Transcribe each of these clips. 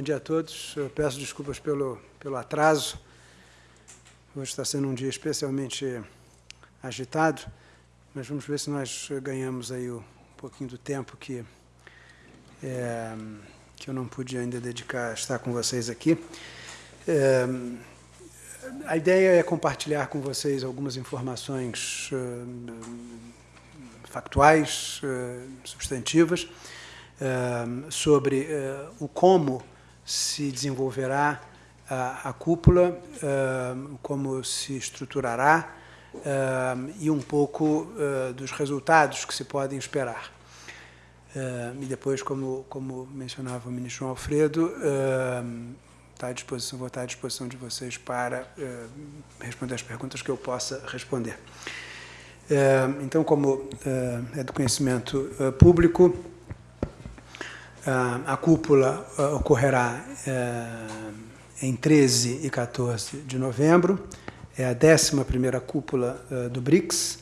Bom dia a todos. Eu peço desculpas pelo, pelo atraso. Hoje está sendo um dia especialmente agitado, mas vamos ver se nós ganhamos aí um pouquinho do tempo que, é, que eu não pude ainda dedicar a estar com vocês aqui. É, a ideia é compartilhar com vocês algumas informações uh, factuais, uh, substantivas, uh, sobre o como se desenvolverá a, a cúpula, uh, como se estruturará uh, e um pouco uh, dos resultados que se podem esperar. e depois, como, como mencionava o ministro João Alfredo, tá à disposição, vou estar à disposição de vocês para responder as perguntas que eu possa responder. então, como é do conhecimento público, a cúpula ocorrerá em 13 e 14 de novembro. É a 11ª cúpula do BRICS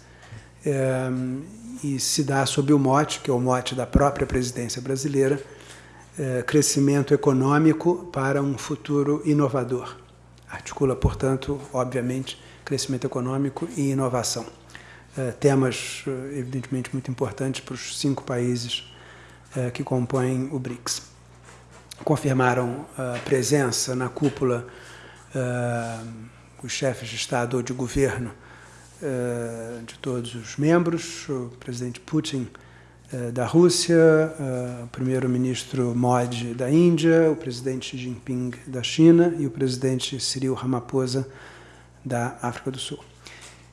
e se dá sob o mote, que é o mote da própria presidência brasileira, crescimento econômico para um futuro inovador. Articula, portanto, obviamente, crescimento econômico e inovação. Temas, evidentemente, muito importantes para os cinco países eh, que compõem o BRICS. Confirmaram a presença na cúpula eh, os chefes de Estado ou de governo eh, de todos os membros, o presidente Putin da Rússia, o primeiro-ministro Modi da Índia, o presidente Xi Jinping da China e o presidente Cyril Ramaphosa da África do Sul.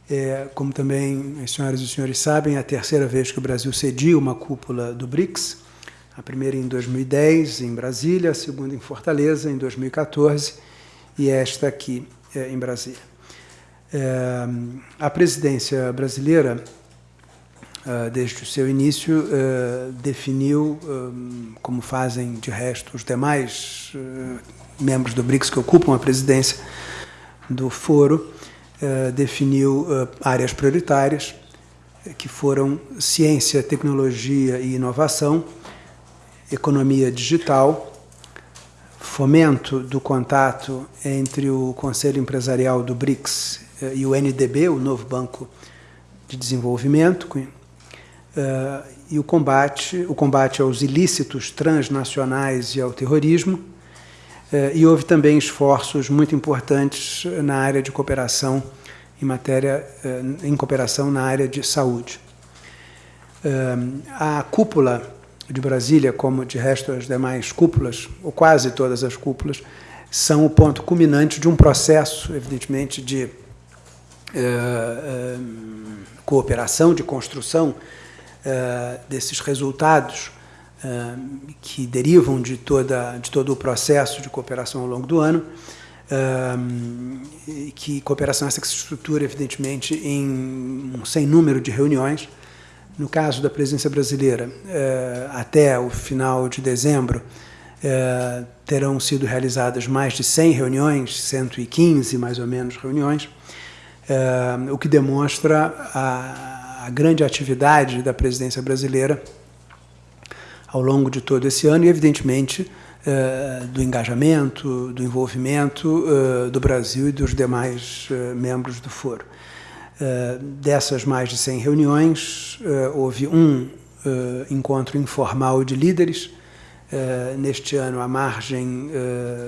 É, como também as senhoras e os senhores sabem, é a terceira vez que o Brasil cedia uma cúpula do BRICS, a primeira em 2010, em Brasília, a segunda em Fortaleza, em 2014, e esta aqui é, em Brasília. É, a presidência brasileira, é, desde o seu início, é, definiu, é, como fazem de resto os demais membros do BRICS que ocupam a presidência do foro, definiu áreas prioritárias, que foram ciência, tecnologia e inovação, economia digital, fomento do contato entre o Conselho Empresarial do BRICS eh, e o NDB, o novo Banco de Desenvolvimento, eh, e o combate, o combate aos ilícitos transnacionais e ao terrorismo, eh, e houve também esforços muito importantes na área de cooperação em matéria em cooperação na área de saúde. A cúpula de Brasília, como de resto as demais cúpulas, ou quase todas as cúpulas, são o ponto culminante de um processo, evidentemente, de uh, uh, cooperação, de construção uh, desses resultados que derivam de, toda, de todo o processo de cooperação ao longo do ano, que cooperação essa que se estrutura, evidentemente, em um sem número de reuniões, no caso da presidência brasileira, eh, até o final de dezembro, eh, terão sido realizadas mais de 100 reuniões, 115 mais ou menos reuniões, eh, o que demonstra a grande atividade da presidência brasileira ao longo de todo esse ano e, evidentemente, do engajamento, do envolvimento do Brasil e dos demais membros do foro. Eh, dessas mais de 100 reuniões, uh, houve um uh, encontro informal de líderes, neste ano à margem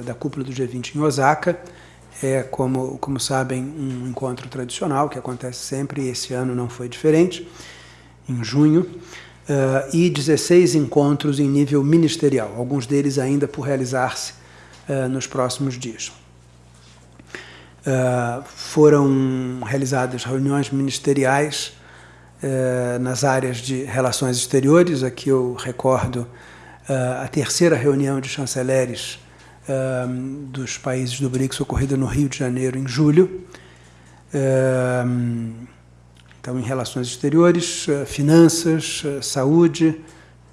da cúpula do G20 em Osaka. É, como, como sabem, um encontro tradicional que acontece sempre, e esse ano não foi diferente, em junho, e 16 encontros em nível ministerial, alguns deles ainda por realizar-se nos próximos dias. Uh, foram realizadas reuniões ministeriais uh, nas áreas de relações exteriores. Aqui eu recordo uh, a terceira reunião de chanceleres dos países do BRICS ocorrida no Rio de Janeiro em julho. então, em relações exteriores, finanças, saúde,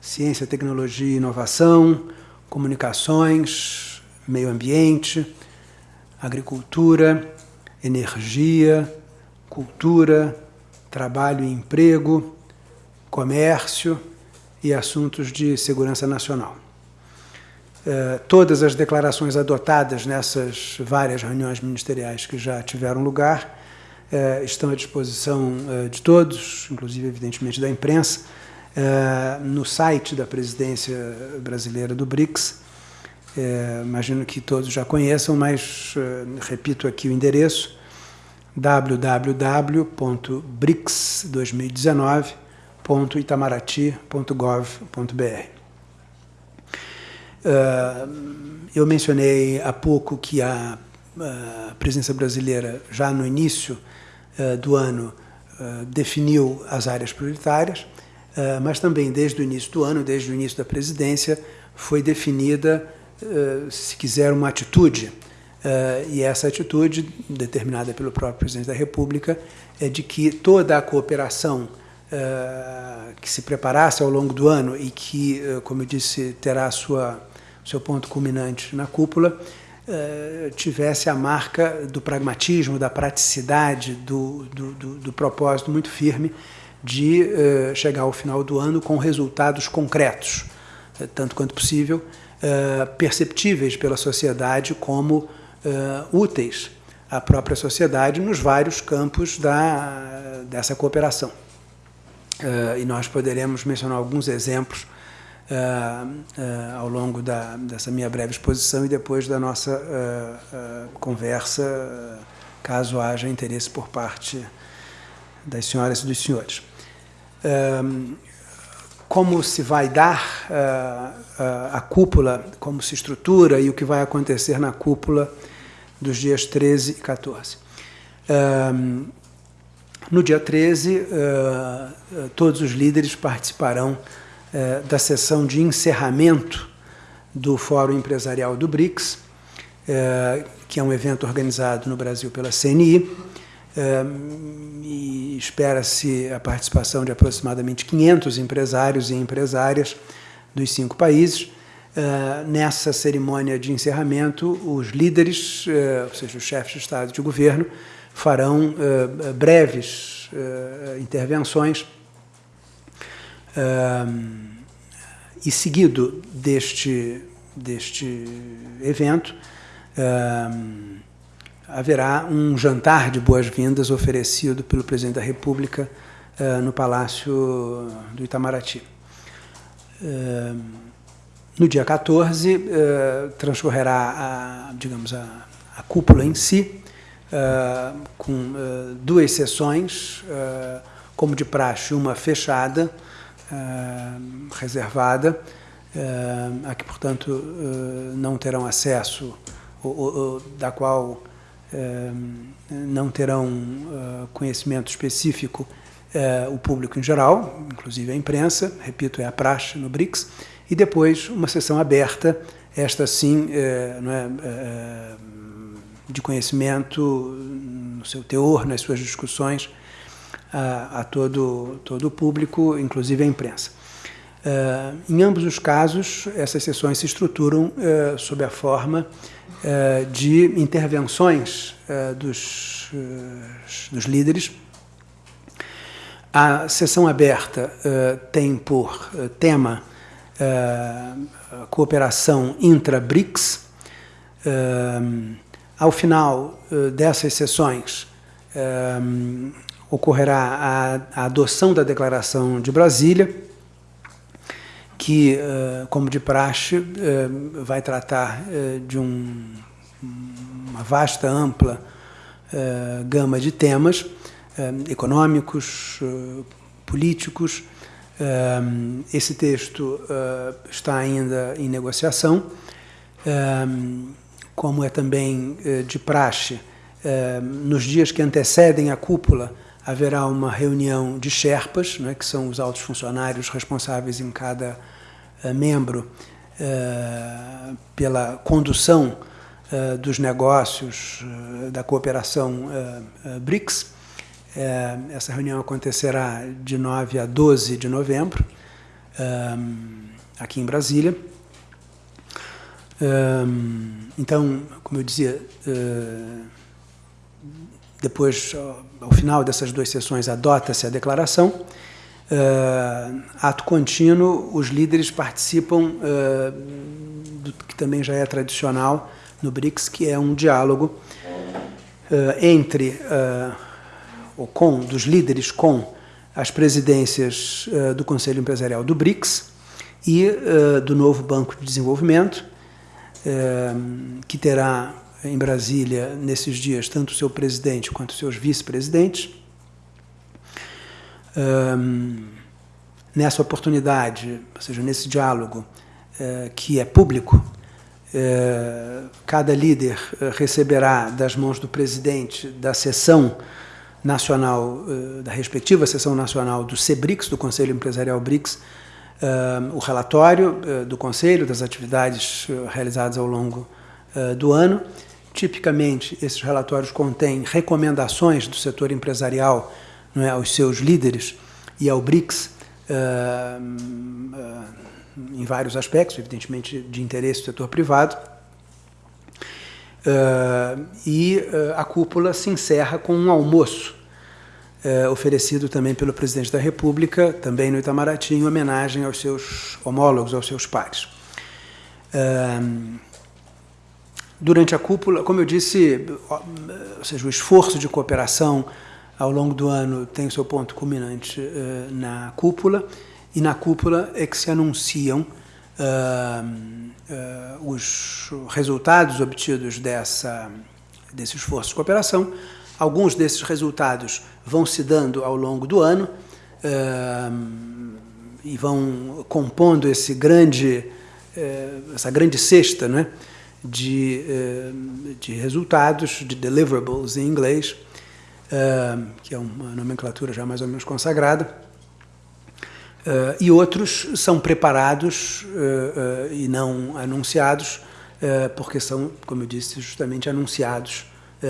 ciência, tecnologia e inovação, comunicações, meio ambiente, agricultura, energia, cultura, trabalho e emprego, comércio e assuntos de segurança nacional. todas as declarações adotadas nessas várias reuniões ministeriais que já tiveram lugar estão à disposição de todos, inclusive, evidentemente, da imprensa, no site da presidência brasileira do BRICS. Imagino que todos já conheçam, mas repito aqui o endereço, www.brics2019.itamaraty.gov.br. Uh, eu mencionei há pouco que a, presença brasileira, já no início uh, do ano, definiu as áreas prioritárias, mas também desde o início do ano, desde o início da presidência, foi definida, se quiser, uma atitude Uh, e essa atitude, determinada pelo próprio presidente da República, é de que toda a cooperação uh, que se preparasse ao longo do ano e que, como eu disse, terá sua, seu ponto culminante na cúpula, tivesse a marca do pragmatismo, da praticidade, do, do, do, do propósito muito firme de chegar ao final do ano com resultados concretos, tanto quanto possível, perceptíveis pela sociedade como uh, úteis à própria sociedade nos vários campos da, dessa cooperação. Uh, e nós poderemos mencionar alguns exemplos ao longo da, dessa minha breve exposição e depois da nossa conversa, caso haja interesse por parte das senhoras e dos senhores. Como se vai dar a cúpula, como se estrutura e o que vai acontecer na cúpula dos dias 13 e 14. Um, no dia 13, uh, uh, todos os líderes participarão uh, da sessão de encerramento do Fórum Empresarial do BRICS, uh, que é um evento organizado no Brasil pela CNI, e espera-se a participação de aproximadamente 500 empresários e empresárias dos cinco países, nessa cerimônia de encerramento, os líderes, uh, ou seja, os chefes de Estado e de governo, farão uh, breves intervenções. E, seguido deste, deste evento, haverá um jantar de boas-vindas oferecido pelo presidente da República no Palácio do Itamaraty. No dia 14, uh, transcorrerá, a, digamos, a, a cúpula em si, uh, com uh, duas sessões, como de praxe, uma fechada, reservada, a que, portanto, não terão acesso, ou, ou, da qual não terão conhecimento específico o público em geral, inclusive a imprensa, repito, é a praxe no BRICS, e depois uma sessão aberta, esta sim, é, de conhecimento no seu teor, nas suas discussões, a, a todo, todo o público, inclusive a imprensa. Uh, em ambos os casos, essas sessões se estruturam uh, sob a forma de intervenções dos, dos líderes. A sessão aberta tem por tema cooperação intra-BRICS. Ao final dessas sessões, ocorrerá a, adoção da Declaração de Brasília, que, como de praxe, vai tratar de um, uma vasta, ampla gama de temas econômicos, políticos, esse texto está ainda em negociação, como é também de praxe, nos dias que antecedem a cúpula haverá uma reunião de Sherpas, né, que são os altos funcionários responsáveis em cada uh, membro pela condução dos negócios da cooperação BRICS, essa reunião acontecerá de 9 a 12 de novembro, aqui em Brasília. Então, como eu dizia, depois, ao final dessas duas sessões, adota-se a declaração. Uh, ato contínuo, os líderes participam uh, do que também já é tradicional no BRICS, que é um diálogo entre, ou com, dos líderes com as presidências do Conselho Empresarial do BRICS e do novo Banco de Desenvolvimento, que terá em Brasília, nesses dias, tanto o seu presidente quanto os seus vice-presidentes. Um, nessa oportunidade, ou seja, nesse diálogo uh, que é público, uh, cada líder uh, receberá das mãos do presidente da sessão nacional, da respectiva sessão nacional do CEBRICS, do Conselho Empresarial BRICS, o relatório do Conselho das atividades realizadas ao longo do ano Tipicamente, esses relatórios contêm recomendações do setor empresarial é, aos seus líderes e ao BRICS uh, uh, em vários aspectos, evidentemente de interesse do setor privado. Uh, e a cúpula se encerra com um almoço oferecido também pelo presidente da República, também no Itamaraty, em homenagem aos seus homólogos, aos seus pares. Durante a cúpula, como eu disse, ou seja, o esforço de cooperação ao longo do ano tem o seu ponto culminante uh, na cúpula, e na cúpula é que se anunciam uh, uh, os resultados obtidos dessa, desse esforço de cooperação. Alguns desses resultados vão se dando ao longo do ano e vão compondo esse grande, essa grande cesta, não é? De, eh, de resultados, de deliverables em inglês, eh, que é uma nomenclatura já mais ou menos consagrada, Uh, e outros são preparados e não anunciados, porque são, como eu disse, justamente anunciados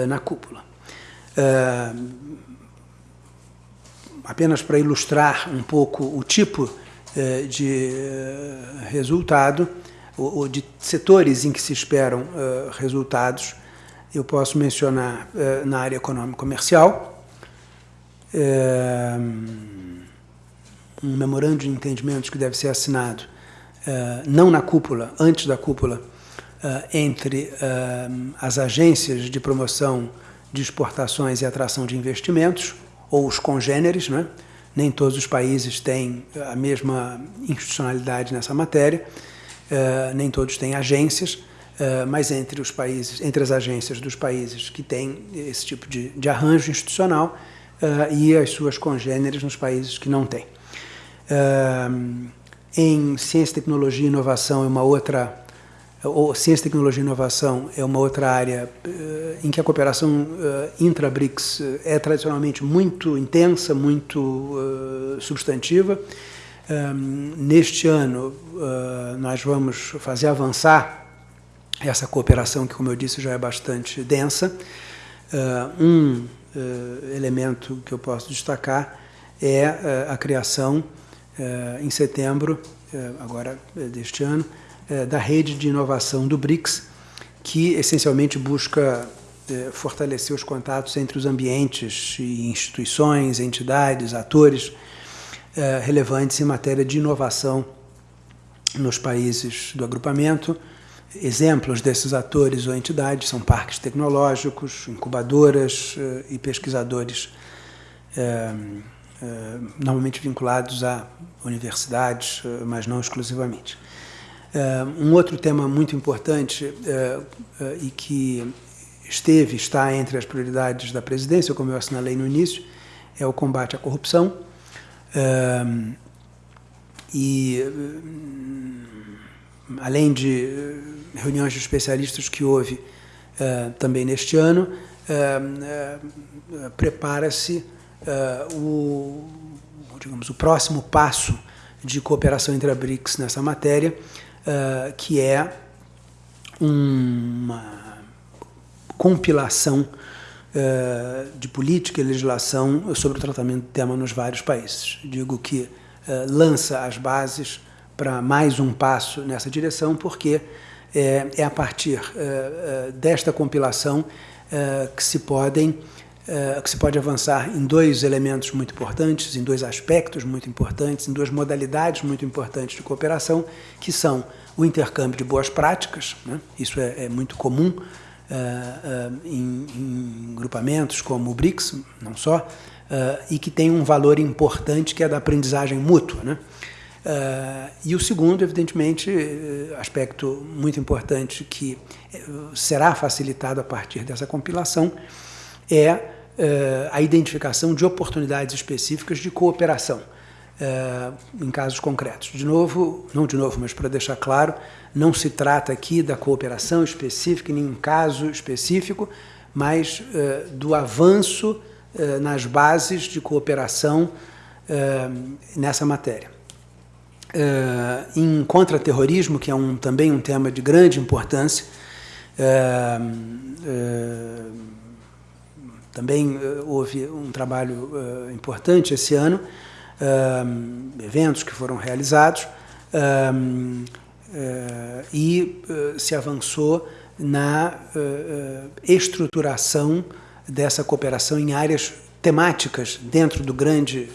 na cúpula. apenas para ilustrar um pouco o tipo de resultado, ou, de setores em que se esperam uh, resultados, eu posso mencionar uh, na área econômico-comercial, uh, um memorando de entendimentos que deve ser assinado, não na cúpula, antes da cúpula, entre as agências de promoção de exportações e atração de investimentos, ou os congêneres, né? nem todos os países têm a mesma institucionalidade nessa matéria, Uh, nem todos têm agências, uh, mas entre os países, entre as agências dos países que têm esse tipo de, de arranjo institucional uh, e as suas congêneres nos países que não têm. em ciência, tecnologia e inovação é uma outra ou ciência, tecnologia e inovação é uma outra área em que a cooperação intra-BRICS é tradicionalmente muito intensa, muito substantiva. Um, neste ano, uh, nós vamos fazer avançar essa cooperação, que, como eu disse, já é bastante densa. Uh, um uh, elemento que eu posso destacar é a criação, em setembro, agora deste ano, da rede de inovação do BRICS, que essencialmente busca fortalecer os contatos entre os ambientes instituições, entidades, atores é, relevantes em matéria de inovação nos países do agrupamento. Exemplos desses atores ou entidades são parques tecnológicos, incubadoras eh, e pesquisadores, é, é, normalmente vinculados a universidades, mas não exclusivamente. um outro tema muito importante e que esteve, está entre as prioridades da presidência, como eu assinalei no início, é o combate à corrupção e além de eh, reuniões de especialistas que houve uh, também neste ano, uh, prepara-se o, digamos, o próximo passo de cooperação entre a BRICS nessa matéria, que é uma compilação eh, de política e legislação sobre o tratamento do tema nos vários países. Digo que eh, lança as bases para mais um passo nessa direção, porque é, é a partir desta compilação que se podem que se pode avançar em dois elementos muito importantes, em dois aspectos muito importantes, em duas modalidades muito importantes de cooperação, que são o intercâmbio de boas práticas, né? isso é, é, muito comum em, em, grupamentos como o BRICS, não só, e que tem um valor importante que é da aprendizagem mútua. Né? Uh, e o segundo, evidentemente, aspecto muito importante que será facilitado a partir dessa compilação é uh, a identificação de oportunidades específicas de cooperação uh, em casos concretos. De novo, não de novo, mas para deixar claro, não se trata aqui da cooperação específica em nenhum caso específico, mas uh, do avanço nas bases de cooperação nessa matéria. em contra-terrorismo, que é um, também um tema de grande importância, também houve um trabalho importante esse ano, eventos que foram realizados, e se avançou na estruturação dessa cooperação em áreas temáticas dentro do grande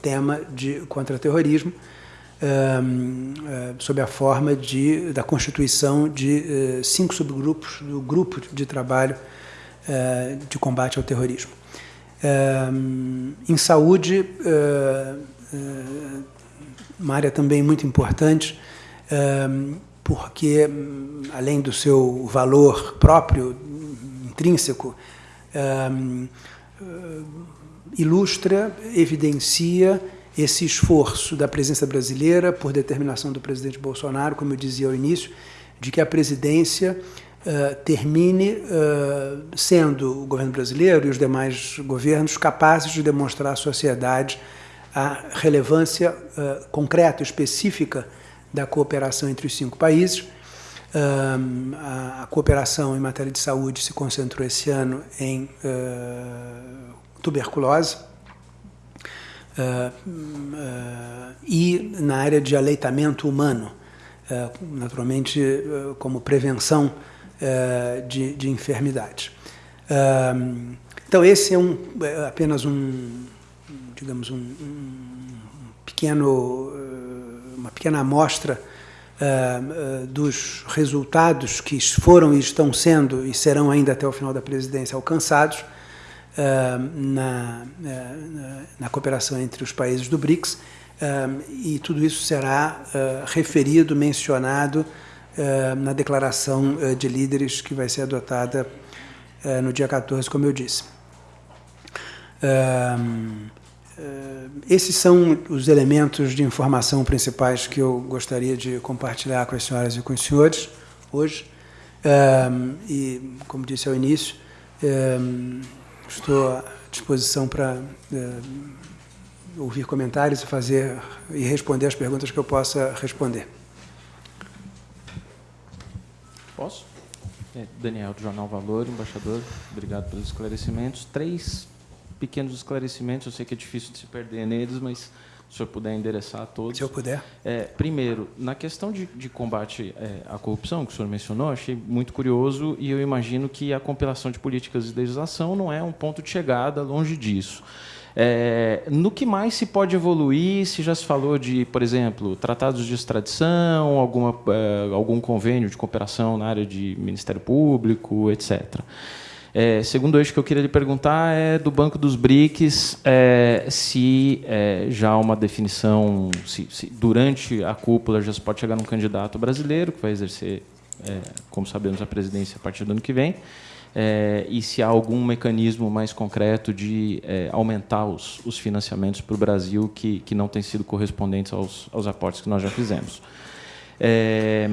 tema de contra-terrorismo, sob a forma de, da constituição de cinco subgrupos do grupo de trabalho eh, de combate ao terrorismo. Eh, em saúde, eh, uma área também muito importante, porque, além do seu valor próprio, intrínseco, ilustra, evidencia esse esforço da presença brasileira, por determinação do presidente Bolsonaro, como eu dizia ao início, de que a presidência uh, termine uh, sendo o governo brasileiro e os demais governos capazes de demonstrar à sociedade a relevância uh, concreta, específica da cooperação entre os cinco países. A, a, cooperação em matéria de saúde se concentrou esse ano em tuberculose, e na área de aleitamento humano, naturalmente como prevenção uh, de, de enfermidades. Uh, então, esse é, um, é apenas um, digamos, um, um pequeno, uma pequena amostra uh, dos resultados que foram e estão sendo e serão ainda até o final da presidência alcançados na, na, na cooperação entre os países do BRICS, e tudo isso será referido, mencionado na declaração de líderes que vai ser adotada no dia 14, como eu disse. Esses são os elementos de informação principais que eu gostaria de compartilhar com as senhoras e com os senhores hoje. E, como disse ao início, estou à disposição para ouvir comentários e fazer e responder as perguntas que eu possa responder. Posso? É, Daniel, do Jornal Valor, embaixador, obrigado pelos esclarecimentos. Três pequenos esclarecimentos, eu sei que é difícil de se perder neles, mas se o senhor puder endereçar a todos. Se eu puder. É, primeiro, na questão de, de combate é, à corrupção, que o senhor mencionou, achei muito curioso e eu imagino que a compilação de políticas de legislação não é um ponto de chegada longe disso. É, no que mais se pode evoluir, se já se falou de, por exemplo, tratados de extradição, alguma, é, algum convênio de cooperação na área de Ministério Público, etc. É, segundo eixo que eu queria lhe perguntar é do Banco dos BRICS, é, se é, já há uma definição, se, se, durante a cúpula já se pode chegar num candidato brasileiro que vai exercer, é, como sabemos, a presidência a partir do ano que vem, é, e se há algum mecanismo mais concreto de é, aumentar os, os financiamentos para o Brasil que, que não têm sido correspondentes aos, aos aportes que nós já fizemos. É,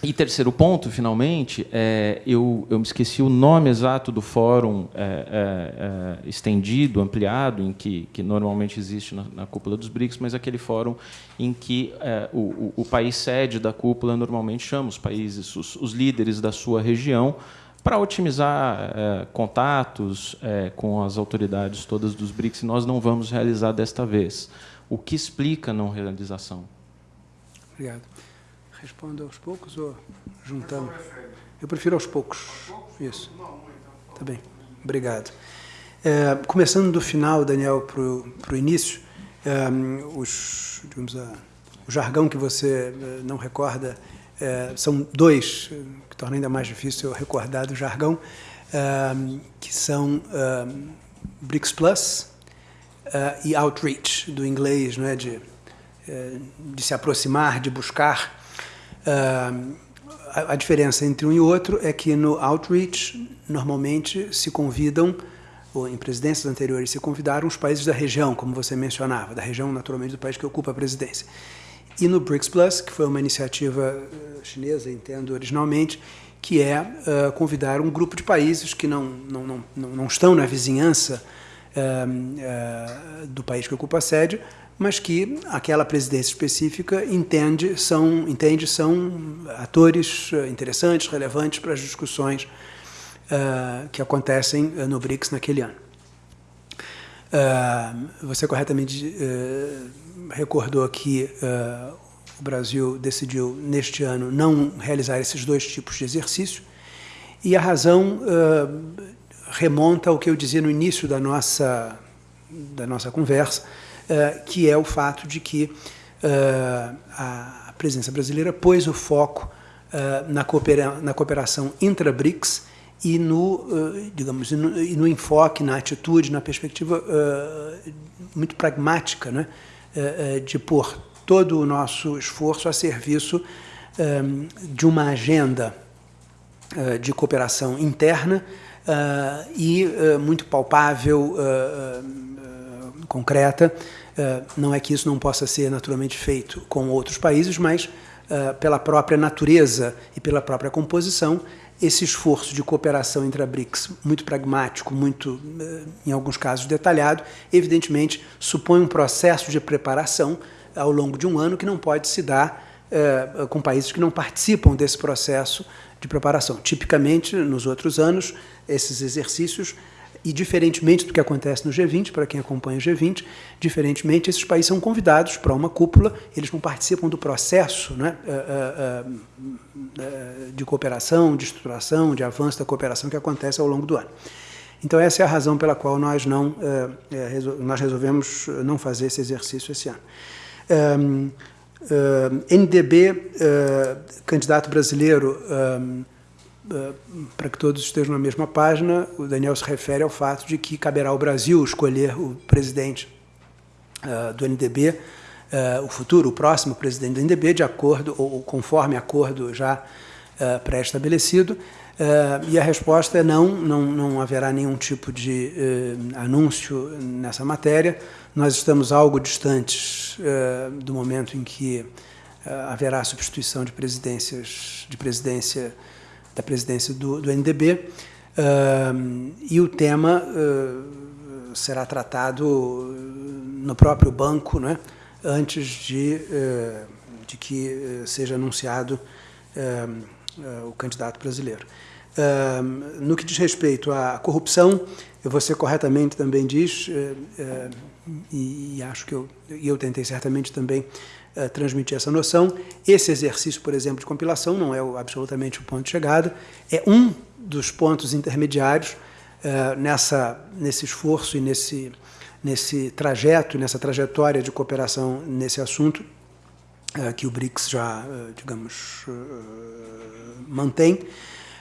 e terceiro ponto, finalmente, é, eu, eu me esqueci o nome exato do fórum é, é, é estendido, ampliado, em que, que normalmente existe na, na, cúpula dos BRICS, mas aquele fórum em que é, o, o, país sede da cúpula normalmente chama os países, os, os líderes da sua região, para otimizar é, contatos é, com as autoridades todas dos BRICS, nós não vamos realizar desta vez. O que explica a não realização? Obrigado. Respondo aos poucos ou juntando? Eu prefiro aos poucos. Isso. Tá bem. Obrigado. É, começando do final, Daniel, para o início, é, os, digamos, a, o jargão que você é, não recorda é, são dois, que torna ainda mais difícil eu recordar do jargão, é, que são é, BRICS Plus e Outreach, do inglês, não é, de, de se aproximar, de buscar. A, a diferença entre um e outro é que no Outreach, normalmente se convidam ou em presidências anteriores se convidaram os países da região, como você mencionava, da região naturalmente do país que ocupa a presidência. E no BRICS Plus, que foi uma iniciativa eh, chinesa, entendo originalmente, que é uh, convidar um grupo de países que não, não, não, não estão na vizinhança uh, uh, do país que ocupa a sede, mas que aquela presidência específica entende são, entende são atores interessantes, relevantes para as discussões uh, que acontecem uh, no BRICS naquele ano. Uh, você corretamente recordou que o Brasil decidiu, neste ano, não realizar esses dois tipos de exercício, e a razão remonta ao que eu dizia no início da nossa, da nossa conversa, que é o fato de que a presença brasileira pôs o foco na, coopera na cooperação intra-BRICS e no, eh, digamos, e no, enfoque, na atitude, na perspectiva muito pragmática, né? De pôr todo o nosso esforço a serviço de uma agenda de cooperação interna e muito palpável, concreta. Não é que isso não possa ser naturalmente feito com outros países, mas pela própria natureza e pela própria composição, esse esforço de cooperação entre a BRICS, muito pragmático, muito, eh, em alguns casos, detalhado, evidentemente supõe um processo de preparação ao longo de um ano que não pode se dar com países que não participam desse processo de preparação. Tipicamente, nos outros anos, esses exercícios e, diferentemente do que acontece no G20, para quem acompanha o G20, diferentemente, esses países são convidados para uma cúpula, eles não participam do processo né, eh, eh, eh, de cooperação, de estruturação, de avanço da cooperação que acontece ao longo do ano. Então, essa é a razão pela qual nós, não, nós resolvemos não fazer esse exercício esse ano. Um, NDB, candidato brasileiro, eh, para que todos estejam na mesma página, o Daniel se refere ao fato de que caberá ao Brasil escolher o presidente uh, do NDB, eh, o futuro, o próximo presidente do NDB, de acordo, ou conforme acordo já pré-estabelecido. e a resposta é não, não, não haverá nenhum tipo de anúncio nessa matéria. Nós estamos algo distantes do momento em que haverá substituição de presidências, de presidência da presidência do, do NDB, uh, e o tema uh, será tratado no próprio banco, né, antes de, uh, de que seja anunciado o candidato brasileiro. no que diz respeito à corrupção, você corretamente também diz, e, e acho que eu, e eu tentei certamente também uh, transmitir essa noção. Esse exercício, por exemplo, de compilação não é absolutamente o ponto de chegada, é um dos pontos intermediários uh, nessa, nesse esforço e nesse, nesse trajeto, nessa trajetória de cooperação nesse assunto, uh, que o BRICS já, digamos, mantém.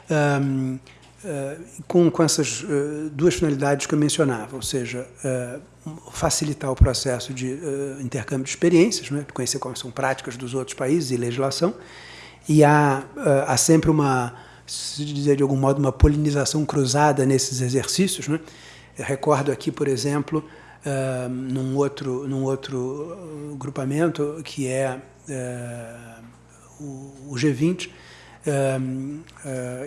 Um, Uh, com, com essas duas finalidades que eu mencionava, ou seja, facilitar o processo de uh, intercâmbio de experiências, né, conhecer como são práticas dos outros países e legislação, e há, uh, há sempre uma, se dizer de algum modo, uma polinização cruzada nesses exercícios. Né? Recordo aqui, por exemplo, uh, num, outro, num outro grupamento, que é o, o G20, Uh,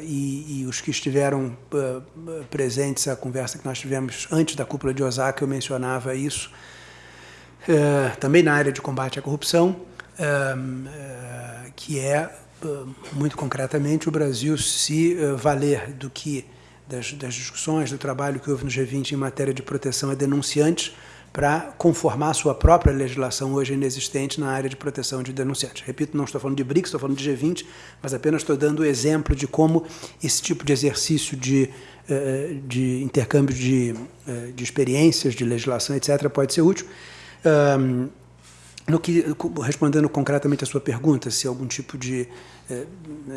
e, e, os que estiveram uh, presentes à conversa que nós tivemos antes da cúpula de Osaka, eu mencionava isso, também na área de combate à corrupção, que é, muito concretamente, o Brasil se valer do que das, das, discussões, do trabalho que houve no G20 em matéria de proteção a denunciantes, para conformar a sua própria legislação hoje inexistente na área de proteção de denunciantes. Repito, não estou falando de BRICS, estou falando de G20, mas apenas estou dando o exemplo de como esse tipo de exercício de, eh, de intercâmbio de, eh, de experiências, de legislação, etc., pode ser útil. No que, respondendo concretamente a sua pergunta, se algum tipo de, eh,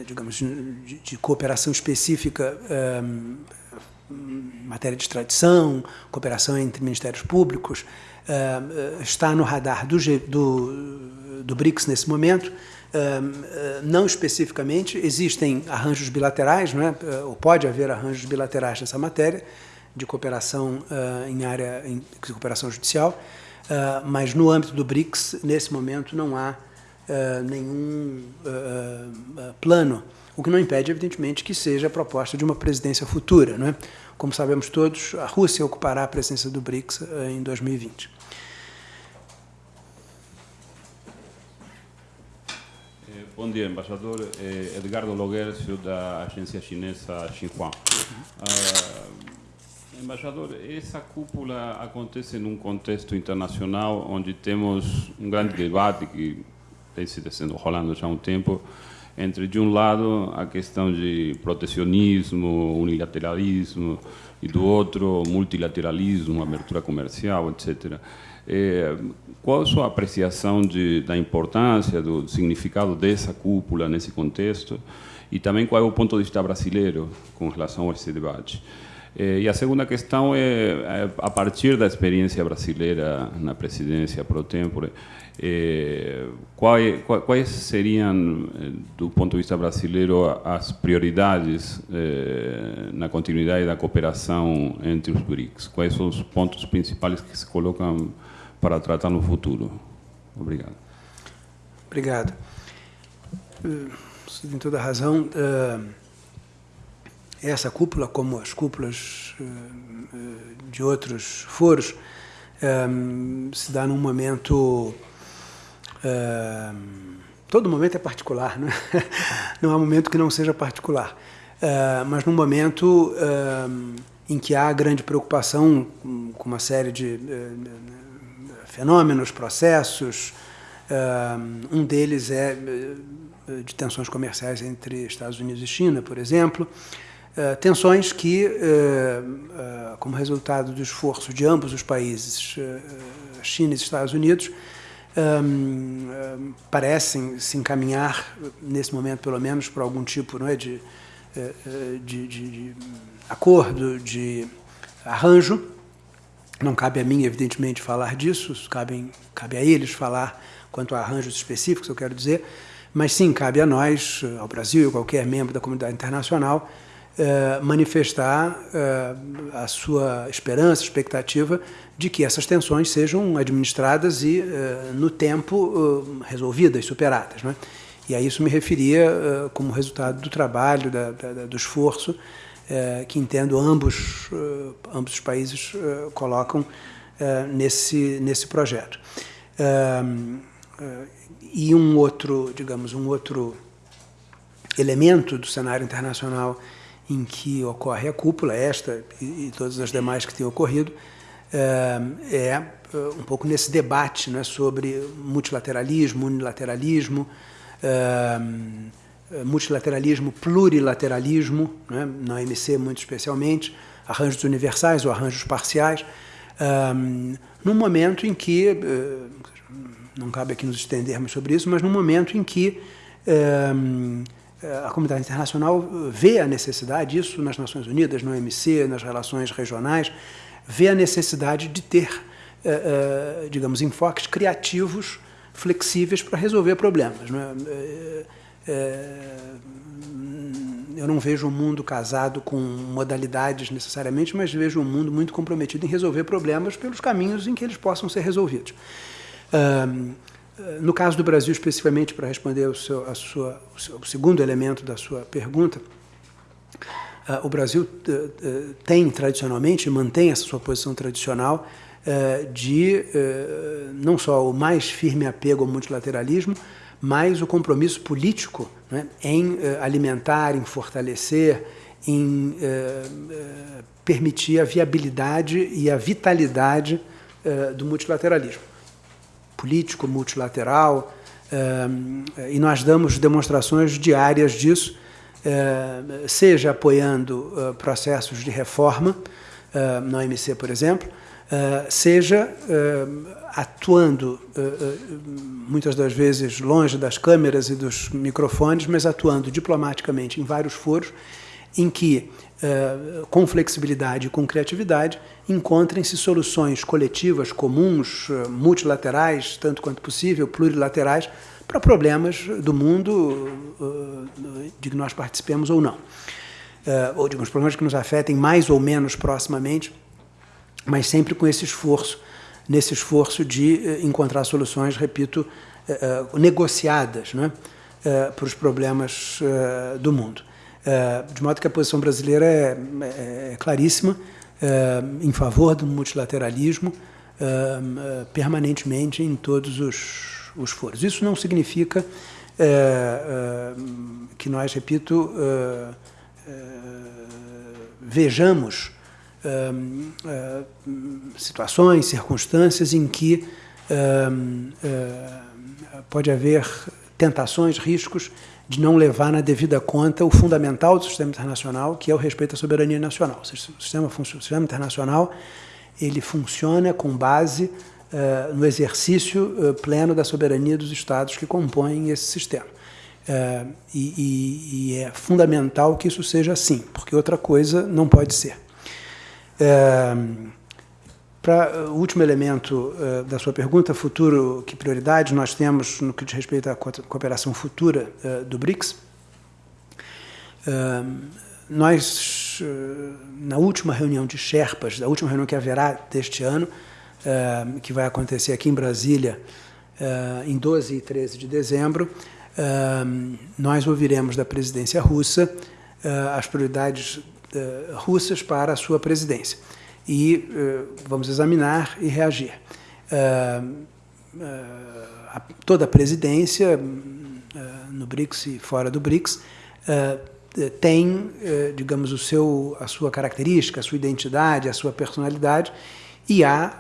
digamos, de cooperação específica matéria de extradição, cooperação entre ministérios públicos, uh, está no radar do, do, do BRICS nesse momento. Uh, não especificamente, existem arranjos bilaterais, não é? ou pode haver arranjos bilaterais nessa matéria, de cooperação em área de cooperação judicial, mas no âmbito do BRICS, nesse momento, não há nenhum plano o que não impede, evidentemente, que seja a proposta de uma presidência futura. Não é? Como sabemos todos, a Rússia ocupará a presença do BRICS eh, em 2020. Eh, bom dia, embaixador. Eh, Edgardo Loguercio, da agência chinesa Xinhua. Embaixador, essa cúpula acontece num contexto internacional onde temos um grande debate que tem sido sendo rolando já há um tempo entre, de um lado, a questão de protecionismo, unilateralismo, e do outro, multilateralismo, abertura comercial, etc. É, qual a sua apreciação de, da importância, do significado dessa cúpula nesse contexto? E também qual é o ponto de vista brasileiro com relação a esse debate? É, e a segunda questão é, é, a partir da experiência brasileira na presidência pro tempore, quais, quais, seriam, do ponto de vista brasileiro, as prioridades é, na continuidade da cooperação entre os BRICS? Quais são os pontos principais que se colocam para tratar no futuro? Obrigado. Obrigado. Você tem toda a razão. Essa cúpula, como as cúpulas de outros foros, se dá num momento todo momento é particular, né? não há momento que não seja particular. Uh, mas num momento uh, em que há grande preocupação com uma série de uh, fenômenos, processos, um deles é de tensões comerciais entre Estados Unidos e China, por exemplo, tensões que, como resultado do esforço de ambos os países, China e Estados Unidos, parecem se encaminhar, nesse momento pelo menos, para algum tipo não é, de, eh, eh, de, de, de acordo, de arranjo. Não cabe a mim, evidentemente, falar disso, cabe, cabe a eles falar quanto a arranjos específicos, eu quero dizer, mas sim, cabe a nós, ao Brasil e qualquer membro da comunidade internacional, eh, manifestar eh, a sua esperança, expectativa de que essas tensões sejam administradas e, eh, no tempo, resolvidas, superadas. Né? E a isso me referia como resultado do trabalho, da, da, do esforço que entendo ambos, ambos os países colocam nesse, nesse projeto. e um outro, digamos, um outro elemento do cenário internacional em que ocorre a cúpula, esta e, e todas as demais que têm ocorrido, é, é um pouco nesse debate né, sobre multilateralismo, unilateralismo, é, multilateralismo, plurilateralismo, né, na OMC muito especialmente, arranjos universais ou arranjos parciais, num momento em que, não cabe aqui nos estendermos sobre isso, mas num momento em que a comunidade internacional vê a necessidade, isso nas Nações Unidas, no OMC, nas relações regionais, vê a necessidade de ter, eh, eh, digamos, enfoques criativos, flexíveis para resolver problemas. É? Eh, eu não vejo um mundo casado com modalidades necessariamente, mas vejo um mundo muito comprometido em resolver problemas pelos caminhos em que eles possam ser resolvidos. No caso do Brasil, especificamente, para responder seu, a sua, o, seu, o segundo elemento da sua pergunta, uh, o Brasil uh, tem tradicionalmente, mantém essa sua posição tradicional uh, de não só o mais firme apego ao multilateralismo, mas o compromisso político né, em alimentar, em fortalecer, em permitir a viabilidade e a vitalidade do multilateralismo. Político, multilateral, e nós damos demonstrações diárias disso, seja apoiando processos de reforma, na OMC, por exemplo, seja atuando, muitas das vezes longe das câmeras e dos microfones, mas atuando diplomaticamente em vários foros, em que, com flexibilidade e com criatividade, encontrem-se soluções coletivas, comuns, multilaterais, tanto quanto possível, plurilaterais, para problemas do mundo de que nós participemos ou não. Ou, digamos, problemas que nos afetem mais ou menos proximamente, mas sempre com esse esforço, nesse esforço de encontrar soluções, repito, negociadas né, para os problemas do mundo. De modo que a posição brasileira é, é claríssima, em favor do multilateralismo, permanentemente em todos os, os foros. Isso não significa que nós, repito, vejamos situações, circunstâncias em que pode haver tentações, riscos de não levar na devida conta o fundamental do sistema internacional, que é o respeito à soberania nacional. O sistema, o sistema internacional ele funciona com base uh, no exercício uh, pleno da soberania dos Estados que compõem esse sistema. Uh, e, e, e, é fundamental que isso seja assim, porque outra coisa não pode ser. Para o último elemento uh, da sua pergunta, futuro, que prioridades nós temos no que diz respeito à cooperação futura uh, do BRICS? Uh, nós, na última reunião de Sherpas, a última reunião que haverá deste ano, que vai acontecer aqui em Brasília, em 12 e 13 de dezembro, nós ouviremos da presidência russa as prioridades russas para a sua presidência e uh, vamos examinar e reagir. Uh, uh, toda a presidência, no BRICS e fora do BRICS, tem, digamos, o seu, a sua característica, a sua identidade, a sua personalidade, e há,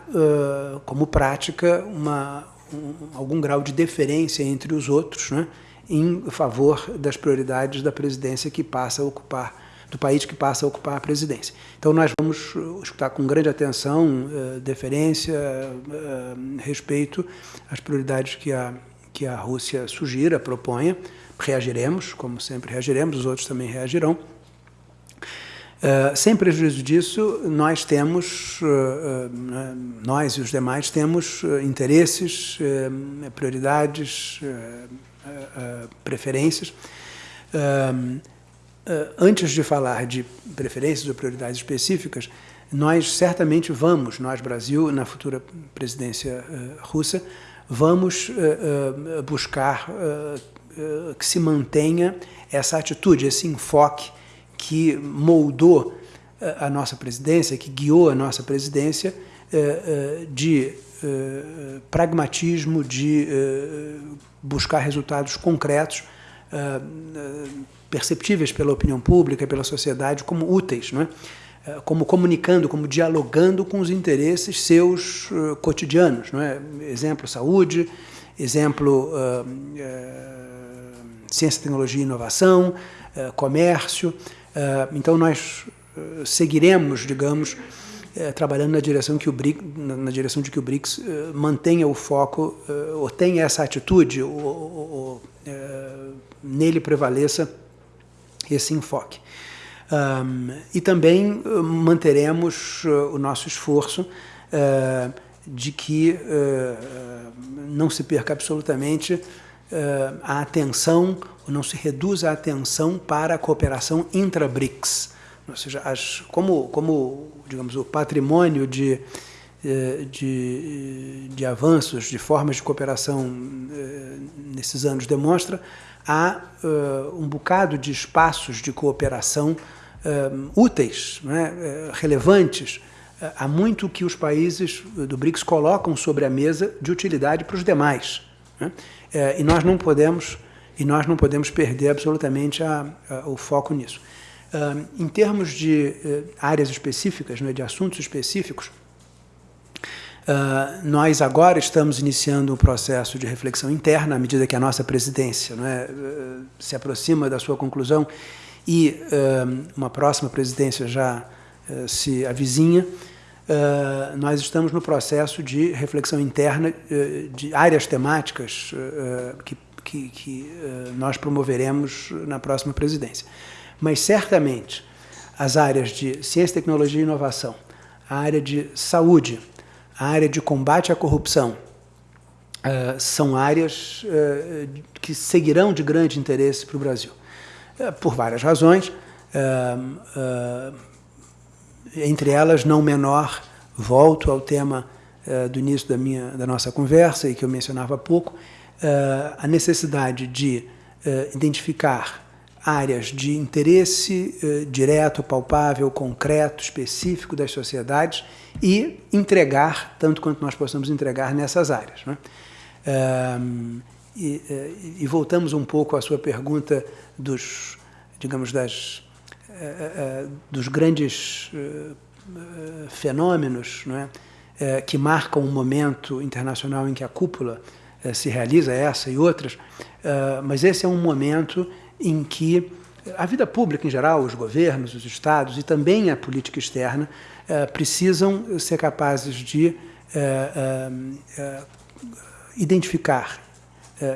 como prática, uma, um, algum grau de deferência entre os outros, né, em favor das prioridades da presidência que passa a ocupar do país que passa a ocupar a presidência. Então nós vamos escutar com grande atenção, uh, deferência, uh, respeito às prioridades que a, que a Rússia sugira, proponha, reagiremos, como sempre reagiremos, os outros também reagirão. Uh, sem prejuízo disso, nós temos, nós e os demais temos interesses, prioridades, preferências, antes de falar de preferências ou prioridades específicas, nós certamente vamos, nós Brasil, na futura presidência uh, russa, vamos uh, buscar que se mantenha essa atitude, esse enfoque que moldou a nossa presidência, que guiou a nossa presidência de pragmatismo, de buscar resultados concretos perceptíveis pela opinião pública, pela sociedade, como úteis, não é? Eh, como comunicando, como dialogando com os interesses seus uh, cotidianos. Não é? Exemplo, saúde, exemplo, uh, uh, ciência, tecnologia e inovação, comércio. então, nós seguiremos, digamos, trabalhando na direção, que o BRIC, na, direção de que o BRICS mantenha o foco, ou tenha essa atitude, ou, ou, ou nele prevaleça esse enfoque. Um, e também uh, manteremos uh, o nosso esforço uh, de que não se perca absolutamente a atenção, ou não se reduza a atenção para a cooperação intra-BRICS. Ou seja, as, como, como digamos, o patrimônio de, de, de avanços, de formas de cooperação nesses anos demonstra, há uh, um bocado de espaços de cooperação uh, úteis, né, relevantes. Há muito que os países do BRICS colocam sobre a mesa de utilidade para os demais. Né? e nós não podemos e nós não podemos perder absolutamente a, a, o foco nisso. em termos de áreas específicas, né, de assuntos específicos, Uh, nós agora estamos iniciando um processo de reflexão interna, à medida que a nossa presidência é, uh, se aproxima da sua conclusão e uh, uma próxima presidência já se avizinha. nós estamos no processo de reflexão interna de áreas temáticas que, que, que nós promoveremos na próxima presidência. Mas, certamente, as áreas de ciência, tecnologia e inovação, a área de saúde, a área de combate à corrupção, uh, são áreas uh, que seguirão de grande interesse para o Brasil, uh, por várias razões, entre elas, não menor, volto ao tema do início da, minha, da nossa conversa e que eu mencionava há pouco, a necessidade de identificar áreas de interesse eh, direto, palpável, concreto, específico das sociedades e entregar tanto quanto nós possamos entregar nessas áreas. Né? e, eh, e, voltamos um pouco à sua pergunta dos, digamos, das, eh, dos grandes fenômenos não é? que marcam um momento internacional em que a cúpula se realiza, essa e outras, mas esse é um momento em que a vida pública em geral, os governos, os estados e também a política externa eh, precisam ser capazes de eh, eh, identificar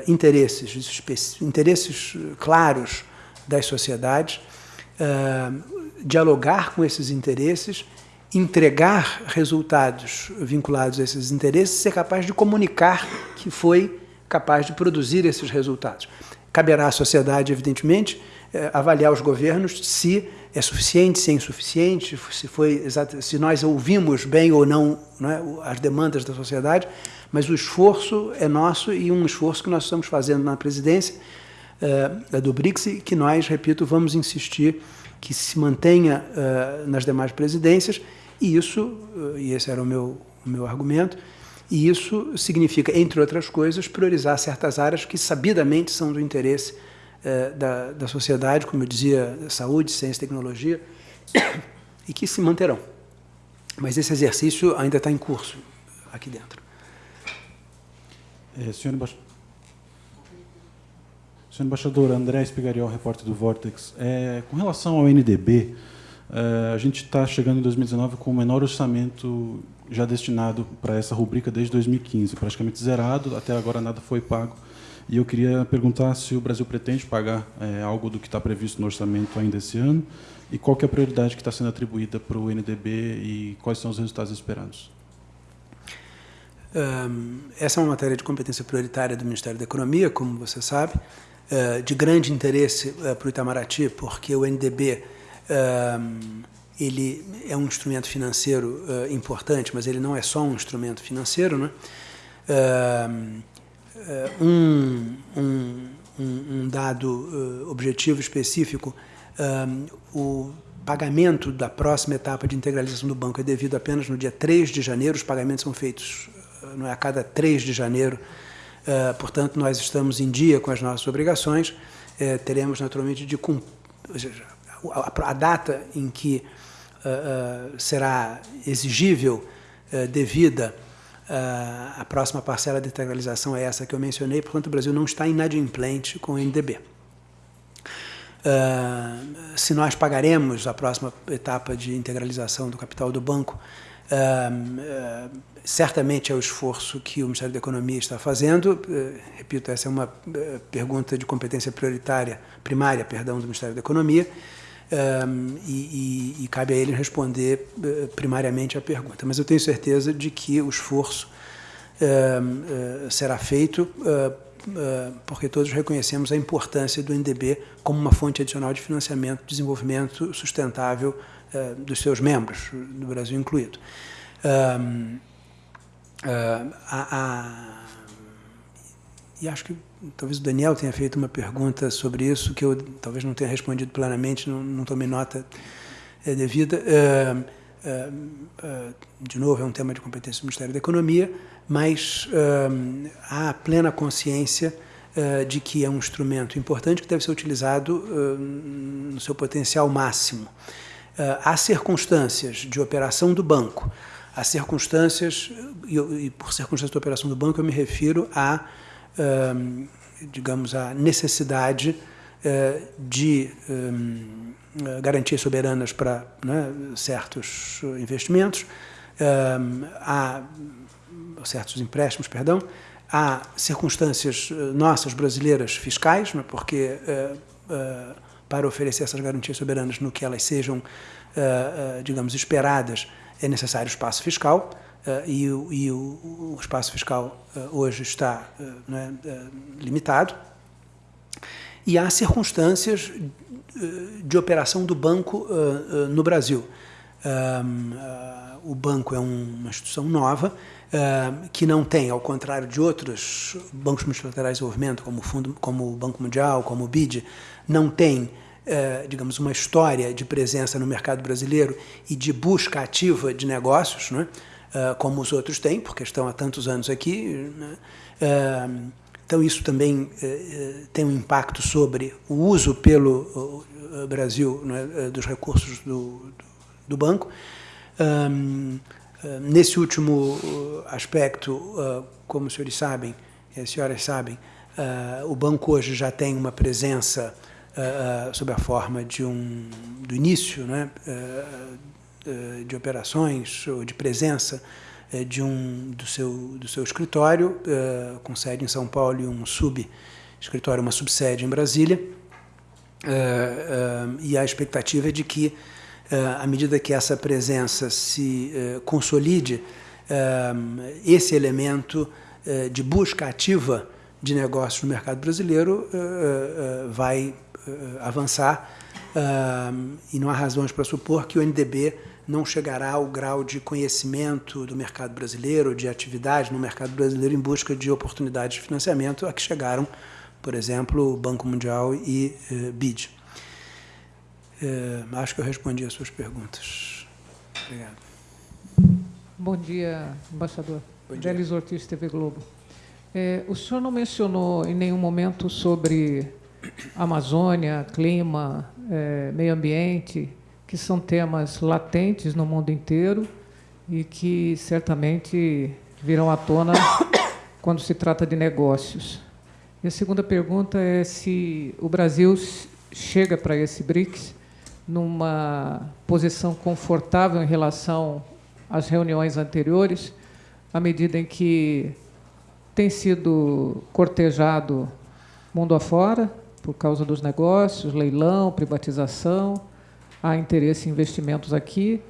interesses, interesses claros das sociedades, dialogar com esses interesses, entregar resultados vinculados a esses interesses, ser capaz de comunicar que foi capaz de produzir esses resultados. Caberá à sociedade, evidentemente, eh, avaliar os governos se é suficiente, se é insuficiente, se, foi se nós ouvimos bem ou não, é, as demandas da sociedade, mas o esforço é nosso e um esforço que nós estamos fazendo na presidência uh, do BRICS que nós, repito, vamos insistir que se mantenha uh, nas demais presidências e isso, uh, e esse era o meu, o meu argumento, e isso significa, entre outras coisas, priorizar certas áreas que sabidamente são do interesse eh, da, da sociedade, como eu dizia, saúde, ciência tecnologia, e que se manterão. Mas esse exercício ainda está em curso aqui dentro. É, senhor, embaixador, senhor embaixador André Espigariol, repórter do Vortex, é, com relação ao NDB, é, a gente está chegando em 2019 com o menor orçamento já destinado para essa rubrica desde 2015, praticamente zerado, até agora nada foi pago. E eu queria perguntar se o Brasil pretende pagar é, algo do que está previsto no orçamento ainda esse ano e qual é a prioridade que está sendo atribuída para o NDB e quais são os resultados esperados. Um, essa é uma matéria de competência prioritária do Ministério da Economia, como você sabe, de grande interesse uh, para o Itamaraty, porque o NDB um, ele é um instrumento financeiro uh, importante, mas ele não é só um instrumento financeiro. Né? Uh, um, um, um, dado uh, objetivo específico, o pagamento da próxima etapa de integralização do banco é devido apenas no dia 3 de janeiro, os pagamentos são feitos não é, a cada 3 de janeiro, portanto, nós estamos em dia com as nossas obrigações, teremos naturalmente de cumprir, a, data em que uh, será exigível uh, devida a próxima parcela de integralização é essa que eu mencionei, portanto o Brasil não está inadimplente com o NDB. Se nós pagaremos a próxima etapa de integralização do capital do banco, certamente é o esforço que o Ministério da Economia está fazendo. repito, essa é uma pergunta de competência prioritária, primária, perdão, do Ministério da Economia um, e, e, e, cabe a ele responder uh, primariamente a pergunta. Mas eu tenho certeza de que o esforço uh, uh, será feito, porque todos reconhecemos a importância do NDB como uma fonte adicional de financiamento desenvolvimento sustentável dos seus membros, do Brasil incluído. Um, a, a, e acho que talvez o Daniel tenha feito uma pergunta sobre isso que eu talvez não tenha respondido plenamente, não, não tomei nota é, devida. É, é, de novo, é um tema de competência do Ministério da Economia, mas há plena consciência de que é um instrumento importante que deve ser utilizado no seu potencial máximo. há circunstâncias de operação do banco, as circunstâncias, e, e, por circunstâncias da operação do banco eu me refiro a, digamos, a necessidade uh, de um, garantias soberanas para né, certos investimentos, a certos empréstimos, perdão, há circunstâncias nossas brasileiras fiscais, né, porque para oferecer essas garantias soberanas no que elas sejam, digamos, esperadas, é necessário espaço fiscal, e, o, e o, o, espaço fiscal uh, hoje está né, limitado. E há circunstâncias de operação do banco no Brasil. o banco é uma instituição nova, que não tem, ao contrário de outros bancos multilaterais de desenvolvimento, como o, Fundo, como o Banco Mundial, como o BID, não tem é, digamos, uma história de presença no mercado brasileiro e de busca ativa de negócios, né? É, como os outros têm, porque estão há tantos anos aqui. Né? É, então, isso também tem um impacto sobre o uso pelo Brasil né, dos recursos do, do banco. nesse último aspecto, como os senhores sabem, as senhoras sabem, o banco hoje já tem uma presença uh, sob a forma de um do início, né, uh, de operações ou de presença de um do seu do seu escritório com sede em São Paulo e um sub escritório, uma subsede em Brasília. e a expectativa é de que, à medida que essa presença se consolide, esse elemento de busca ativa de negócios no mercado brasileiro vai avançar e não há razões para supor que o NDB não chegará ao grau de conhecimento do mercado brasileiro, de atividade no mercado brasileiro em busca de oportunidades de financiamento a que chegaram, por exemplo, o Banco Mundial e uh, BID. acho que eu respondi as suas perguntas. Obrigado. Bom dia, embaixador. Bom dia. Delis Ortiz, TV Globo. É, o senhor não mencionou em nenhum momento sobre Amazônia, clima, é, meio ambiente, que são temas latentes no mundo inteiro e que certamente virão à tona quando se trata de negócios. E a segunda pergunta é se o Brasil chega para esse BRICS numa posição confortável em relação às reuniões anteriores, à medida em que tem sido cortejado mundo afora, por causa dos negócios, leilão, privatização, há interesse em investimentos aqui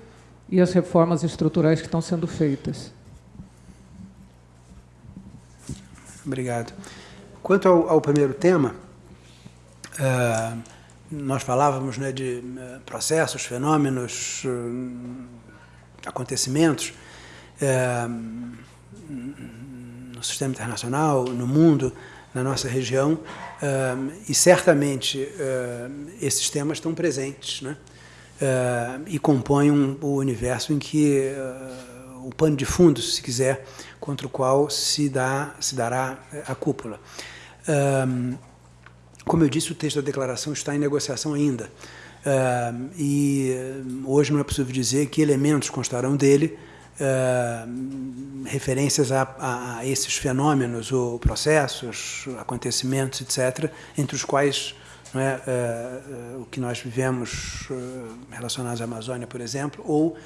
e as reformas estruturais que estão sendo feitas. Obrigado. Quanto ao, ao primeiro tema, uh, nós falávamos né, de uh, processos, fenômenos, uh, acontecimentos no sistema internacional, no mundo, na nossa região, e certamente esses temas estão presentes né? E compõem um, o universo em que o pano de fundo, se quiser, contra o qual se, dá, se dará a cúpula. como eu disse, o texto da declaração está em negociação ainda. e hoje não é possível dizer que elementos constarão dele, uh, referências a, a, a, esses fenômenos ou processos, acontecimentos, etc., entre os quais é, uh, uh, o que nós vivemos relacionados à Amazônia, por exemplo, ou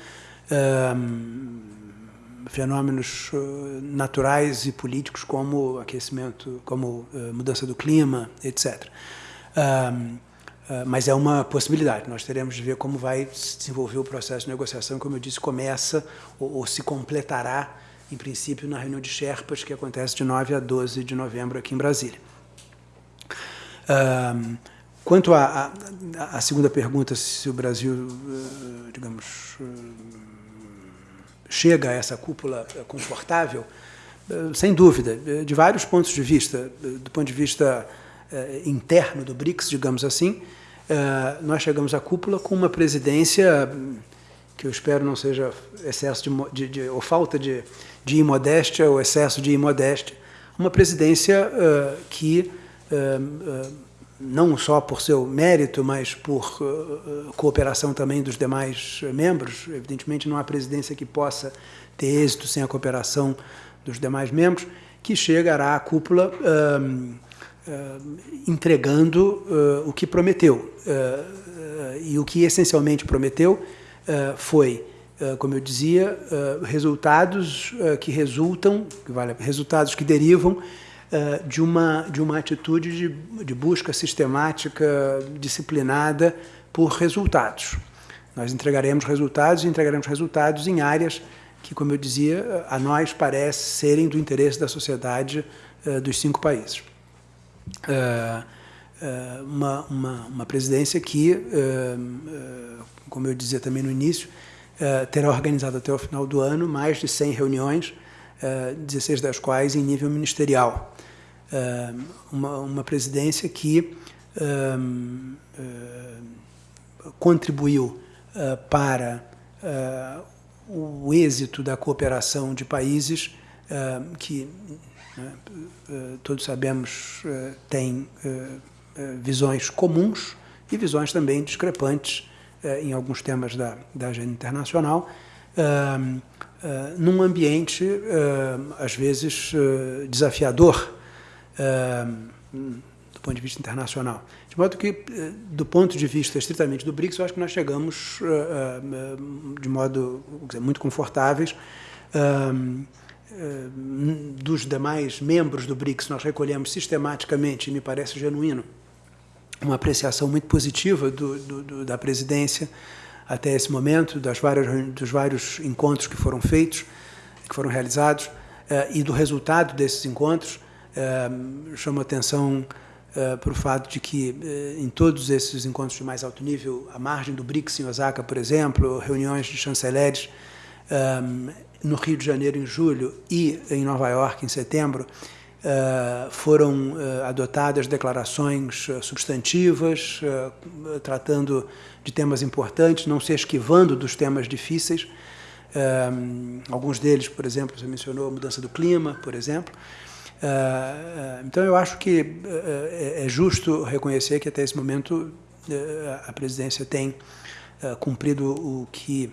fenômenos naturais e políticos como aquecimento, como mudança do clima, etc. Mas é uma possibilidade. Nós teremos de ver como vai se desenvolver o processo de negociação. Como eu disse, começa ou, ou se completará, em princípio, na reunião de Sherpas, que acontece de 9 a 12 de novembro aqui em Brasília. Uh, quanto à segunda pergunta, se o Brasil, uh, digamos, uh, chega a essa cúpula confortável, sem dúvida, de vários pontos de vista. Do ponto de vista interno do BRICS, digamos assim, eh, nós chegamos à cúpula com uma presidência que eu espero não seja excesso de, de, de ou falta de, de imodéstia ou excesso de imodéstia, uma presidência que não só por seu mérito, mas por cooperação também dos demais membros. Evidentemente, não há presidência que possa ter êxito sem a cooperação dos demais membros, que chegará à cúpula entregando o que prometeu. e o que essencialmente prometeu foi como eu dizia, resultados que resultam, resultados que derivam de uma, de uma atitude de, de busca sistemática, disciplinada por resultados. Nós entregaremos resultados e entregaremos resultados em áreas que, como eu dizia, a nós parece serem do interesse da sociedade dos cinco países. uma, uma, uma presidência que, como eu dizia também no início, terá organizado até o final do ano mais de 100 reuniões, 16 das quais em nível ministerial. Eh, uma, uma presidência que eh, eh, contribuiu para o êxito da cooperação de países que, né, todos sabemos, têm visões comuns e visões também discrepantes em alguns temas da, da agenda internacional, num ambiente, às vezes, desafiador do ponto de vista internacional. De modo que, eh, do ponto de vista estritamente do BRICS, eu acho que nós chegamos eh, eh, de modo dizer, muito confortáveis. dos demais membros do BRICS, nós recolhemos sistematicamente, e me parece genuíno, uma apreciação muito positiva do, do, do, da presidência até esse momento, das várias, dos vários encontros que foram feitos, que foram realizados, e do resultado desses encontros, Uh, chamo atenção uh, para o fato de que, em todos esses encontros de mais alto nível, à margem do BRICS em Osaka, por exemplo, reuniões de chanceleres no Rio de Janeiro em julho e em Nova York em setembro, foram adotadas declarações substantivas, tratando de temas importantes, não se esquivando dos temas difíceis. alguns deles, por exemplo, você mencionou a mudança do clima, por exemplo. Então, eu acho que é justo reconhecer que, até esse momento, a presidência tem cumprido o que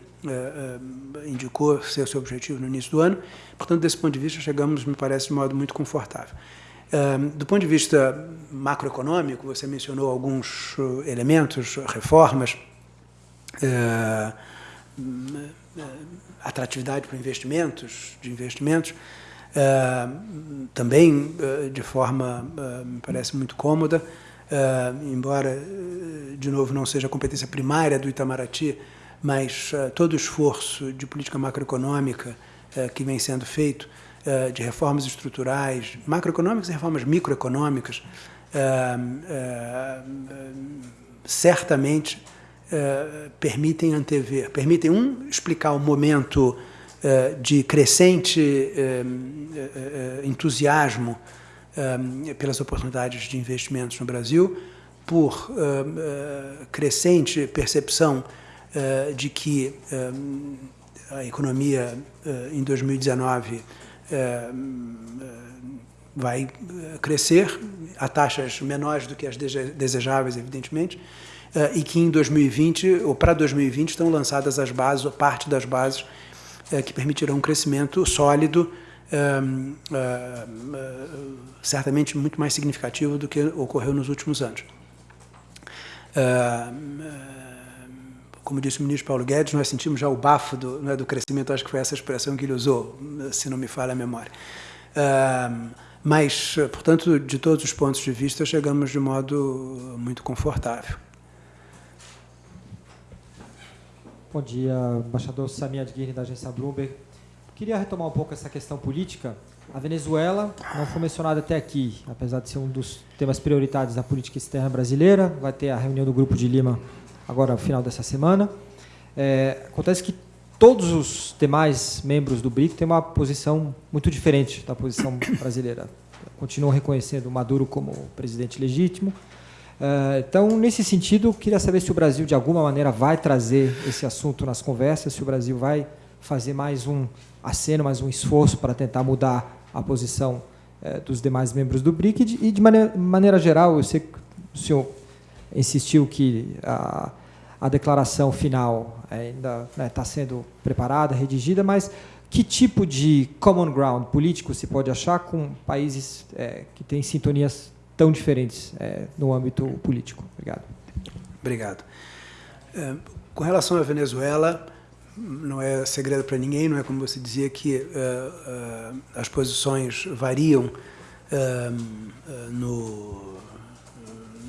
indicou ser seu objetivo no início do ano. Portanto, desse ponto de vista, chegamos, me parece, de modo muito confortável. Do ponto de vista macroeconômico, você mencionou alguns elementos, reformas, atratividade para investimentos, de investimentos. Também de forma, me parece, muito cômoda, embora, de novo, não seja a competência primária do Itamaraty, mas todo o esforço de política macroeconômica que vem sendo feito, de reformas estruturais, macroeconômicas e reformas microeconômicas, certamente permitem antever, permitem, um, explicar o momento eh, de crescente eh, eh, entusiasmo pelas oportunidades de investimentos no Brasil, por crescente percepção de que a economia em 2019 vai crescer a taxas menores do que as desejáveis, evidentemente, e que em 2020 ou para 2020 estão lançadas as bases, ou parte das bases que permitirão um crescimento sólido, é, é, certamente muito mais significativo do que ocorreu nos últimos anos. como disse o ministro Paulo Guedes, nós sentimos já o bafo do, é, do crescimento, acho que foi essa expressão que ele usou, se não me falha a memória. mas, portanto, de todos os pontos de vista, chegamos de modo muito confortável. Bom dia, embaixador Samir Adguirre, da agência Bloomberg. Queria retomar um pouco essa questão política. A Venezuela não foi mencionada até aqui, apesar de ser um dos temas prioritários da política externa brasileira. Vai ter a reunião do Grupo de Lima agora no final dessa semana. É, acontece que todos os demais membros do BRIC têm uma posição muito diferente da posição brasileira. Continuam reconhecendo Maduro como presidente legítimo, Uh, então, nesse sentido, queria saber se o Brasil, de alguma maneira, vai trazer esse assunto nas conversas, se o Brasil vai fazer mais um aceno, mais um esforço para tentar mudar a posição uh, dos demais membros do BRIC. E, de, maneira, maneira, geral, eu sei que o senhor insistiu que a, a declaração final ainda está né, tá sendo preparada, redigida, mas que tipo de common ground político se pode achar com países é, que têm sintonias tão diferentes no âmbito político? Obrigado. Obrigado. Com relação à Venezuela, não é segredo para ninguém, não é como você dizia que uh, uh, as posições variam uh, no,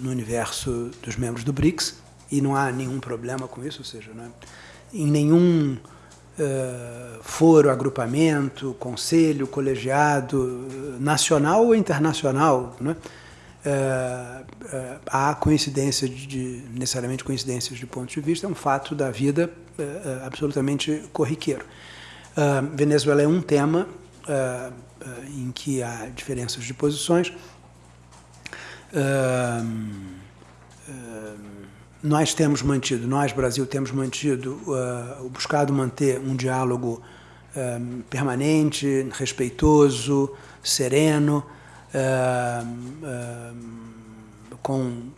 no universo dos membros do BRICS e não há nenhum problema com isso, ou seja, é, em nenhum foro, agrupamento, conselho, colegiado, nacional ou internacional, né? é, é, há coincidência de, de, necessariamente coincidências de ponto de vista, é um fato da vida é, é absolutamente corriqueiro. Uh, Venezuela é um tema uh, em que há diferenças de posições. nós temos mantido, nós, Brasil, temos mantido, buscado manter um diálogo permanente, respeitoso, sereno, com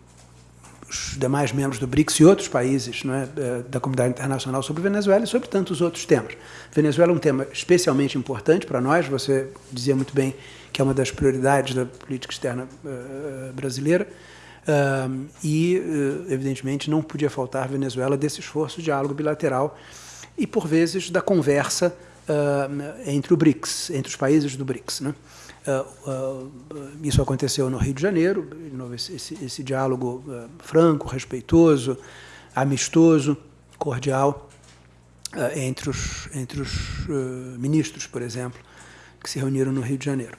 os demais membros do BRICS e outros países é, eh, da comunidade internacional sobre Venezuela e sobre tantos outros temas. Venezuela é um tema especialmente importante para nós, você dizia muito bem que é uma das prioridades da política externa uh, brasileira, uh, e, evidentemente, não podia faltar Venezuela desse esforço de diálogo bilateral e, por vezes, da conversa entre o BRICS, entre os países do BRICS. Né? Uh, uh, isso aconteceu no Rio de Janeiro, esse, esse diálogo uh, franco, respeitoso, amistoso, cordial entre os, entre os ministros, por exemplo, que se reuniram no Rio de Janeiro.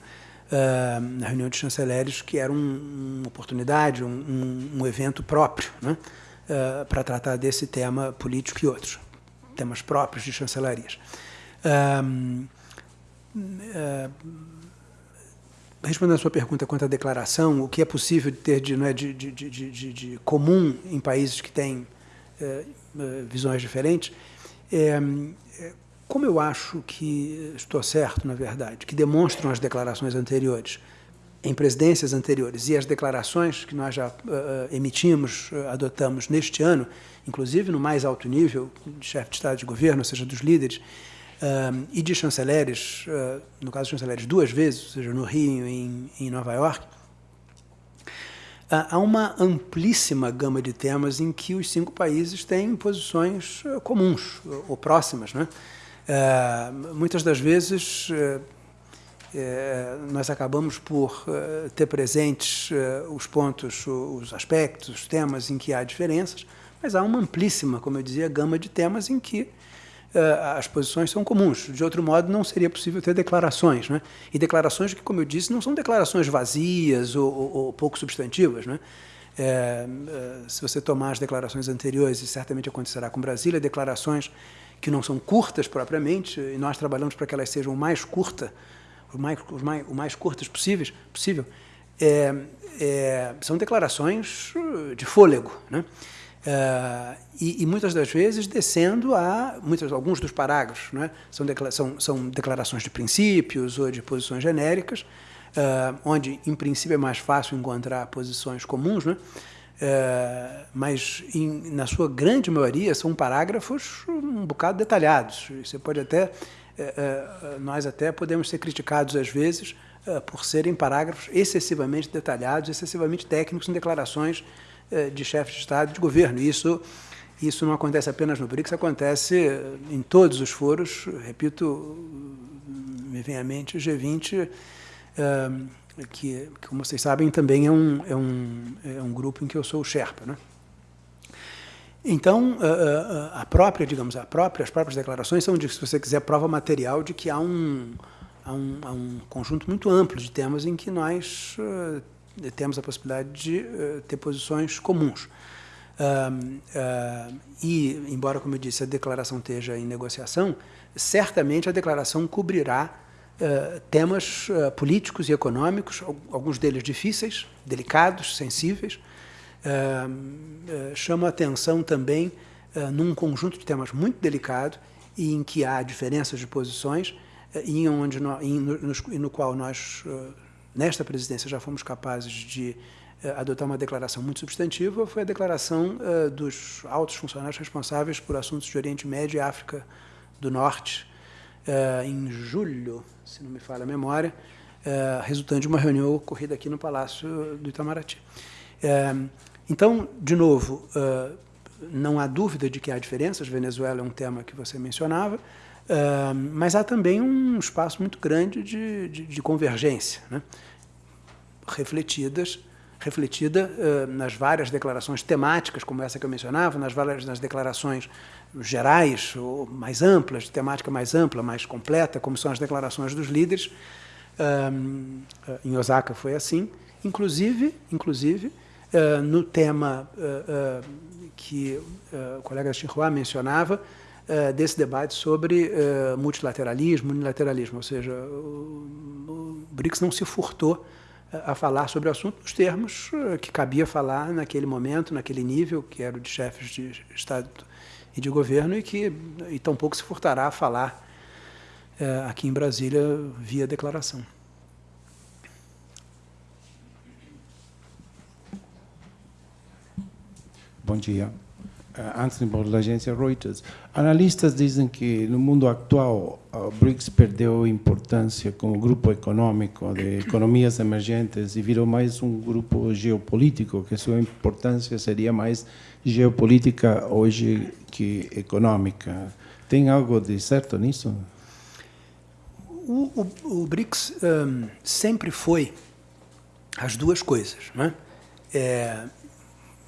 na reunião de chanceleres, que era um, uma oportunidade, um, um, um evento próprio né, para tratar desse tema político e outros, temas próprios de chancelarias respondendo a sua pergunta quanto à declaração, o que é possível ter de, não é, de, de, de, de comum em países que têm é, visões diferentes, é, como eu acho que estou certo, na verdade, que demonstram as declarações anteriores, em presidências anteriores, e as declarações que nós já uh, emitimos, adotamos neste ano, inclusive no mais alto nível, de chefe de Estado de governo, ou seja, dos líderes, uh, e de chanceleres, uh, no caso chanceleres duas vezes, ou seja, no Rio e em, em Nova York, uh, há uma amplíssima gama de temas em que os cinco países têm posições comuns ou próximas. Né? muitas das vezes nós acabamos por ter presentes os pontos, os aspectos, os temas em que há diferenças, mas há uma amplíssima, como eu dizia, gama de temas em que as posições são comuns. De outro modo, não seria possível ter declarações. Né? E declarações que, como eu disse, não são declarações vazias ou, ou, ou pouco substantivas. Né? É, se você tomar as declarações anteriores, e certamente acontecerá com Brasília, declarações que não são curtas propriamente, e nós trabalhamos para que elas sejam o mais curtas, o mais, o mais, o mais curtas possíveis, possível, é, é, são declarações de fôlego. Né? Uh, e, e, muitas das vezes descendo a muitos, alguns dos parágrafos, né? são, declara são, são, declarações de princípios ou de posições genéricas, uh, onde em princípio é mais fácil encontrar posições comuns? Uh, mas em, na sua grande maioria são parágrafos um bocado detalhados. Você pode até nós até podemos ser criticados às vezes por serem parágrafos excessivamente detalhados, excessivamente técnicos em declarações de chefes de Estado e de governo. Isso, isso não acontece apenas no BRICS, acontece em todos os foros. Repito, me vem à mente o G20, eh, que, como vocês sabem, também é um, é um, é um grupo em que eu sou o Sherpa. Né? Então, a própria, digamos, a própria, as próprias declarações são, de, se você quiser, prova material de que há um, há um, há um conjunto muito amplo de temas em que nós temos a possibilidade de uh, ter posições comuns. Uh, uh, e, embora, como eu disse, a declaração esteja em negociação, certamente a declaração cobrirá temas políticos e econômicos, alguns deles difíceis, delicados, sensíveis. chama atenção também num conjunto de temas muito delicado e em que há diferenças de posições e, onde no, no, no, no qual nós nesta presidência já fomos capazes de adotar uma declaração muito substantiva foi a declaração dos altos funcionários responsáveis por assuntos de Oriente Médio e África do Norte, em julho, se não me falha a memória, resultante de uma reunião ocorrida aqui no Palácio do Itamaraty. Então, de novo, não há dúvida de que há diferenças, Venezuela é um tema que você mencionava, mas há também um espaço muito grande de, de, de convergência, né? refletidas, refletida uh, nas várias declarações temáticas, como essa que eu mencionava, nas várias nas declarações gerais ou mais amplas, de temática mais ampla, mais completa, como são as declarações dos líderes. Uh, em Osaka foi assim, inclusive, inclusive uh, no tema que o colega Xinhua mencionava, Uh, desse debate sobre uh, multilateralismo, unilateralismo, ou seja, o, BRICS não se furtou uh, a falar sobre o assunto nos termos que cabia falar naquele momento, naquele nível, que era o de chefes de Estado e de governo, e que e tampouco se furtará a falar aqui em Brasília via declaração. Bom dia. Uh, Anthony Ball, da agência Reuters. Analistas dizem que no mundo atual o BRICS perdeu importância como grupo econômico de economias emergentes e virou mais um grupo geopolítico, que sua importância seria mais geopolítica hoje que econômica. Tem algo de certo nisso? O, o, o BRICS um, sempre foi as duas coisas, né? É,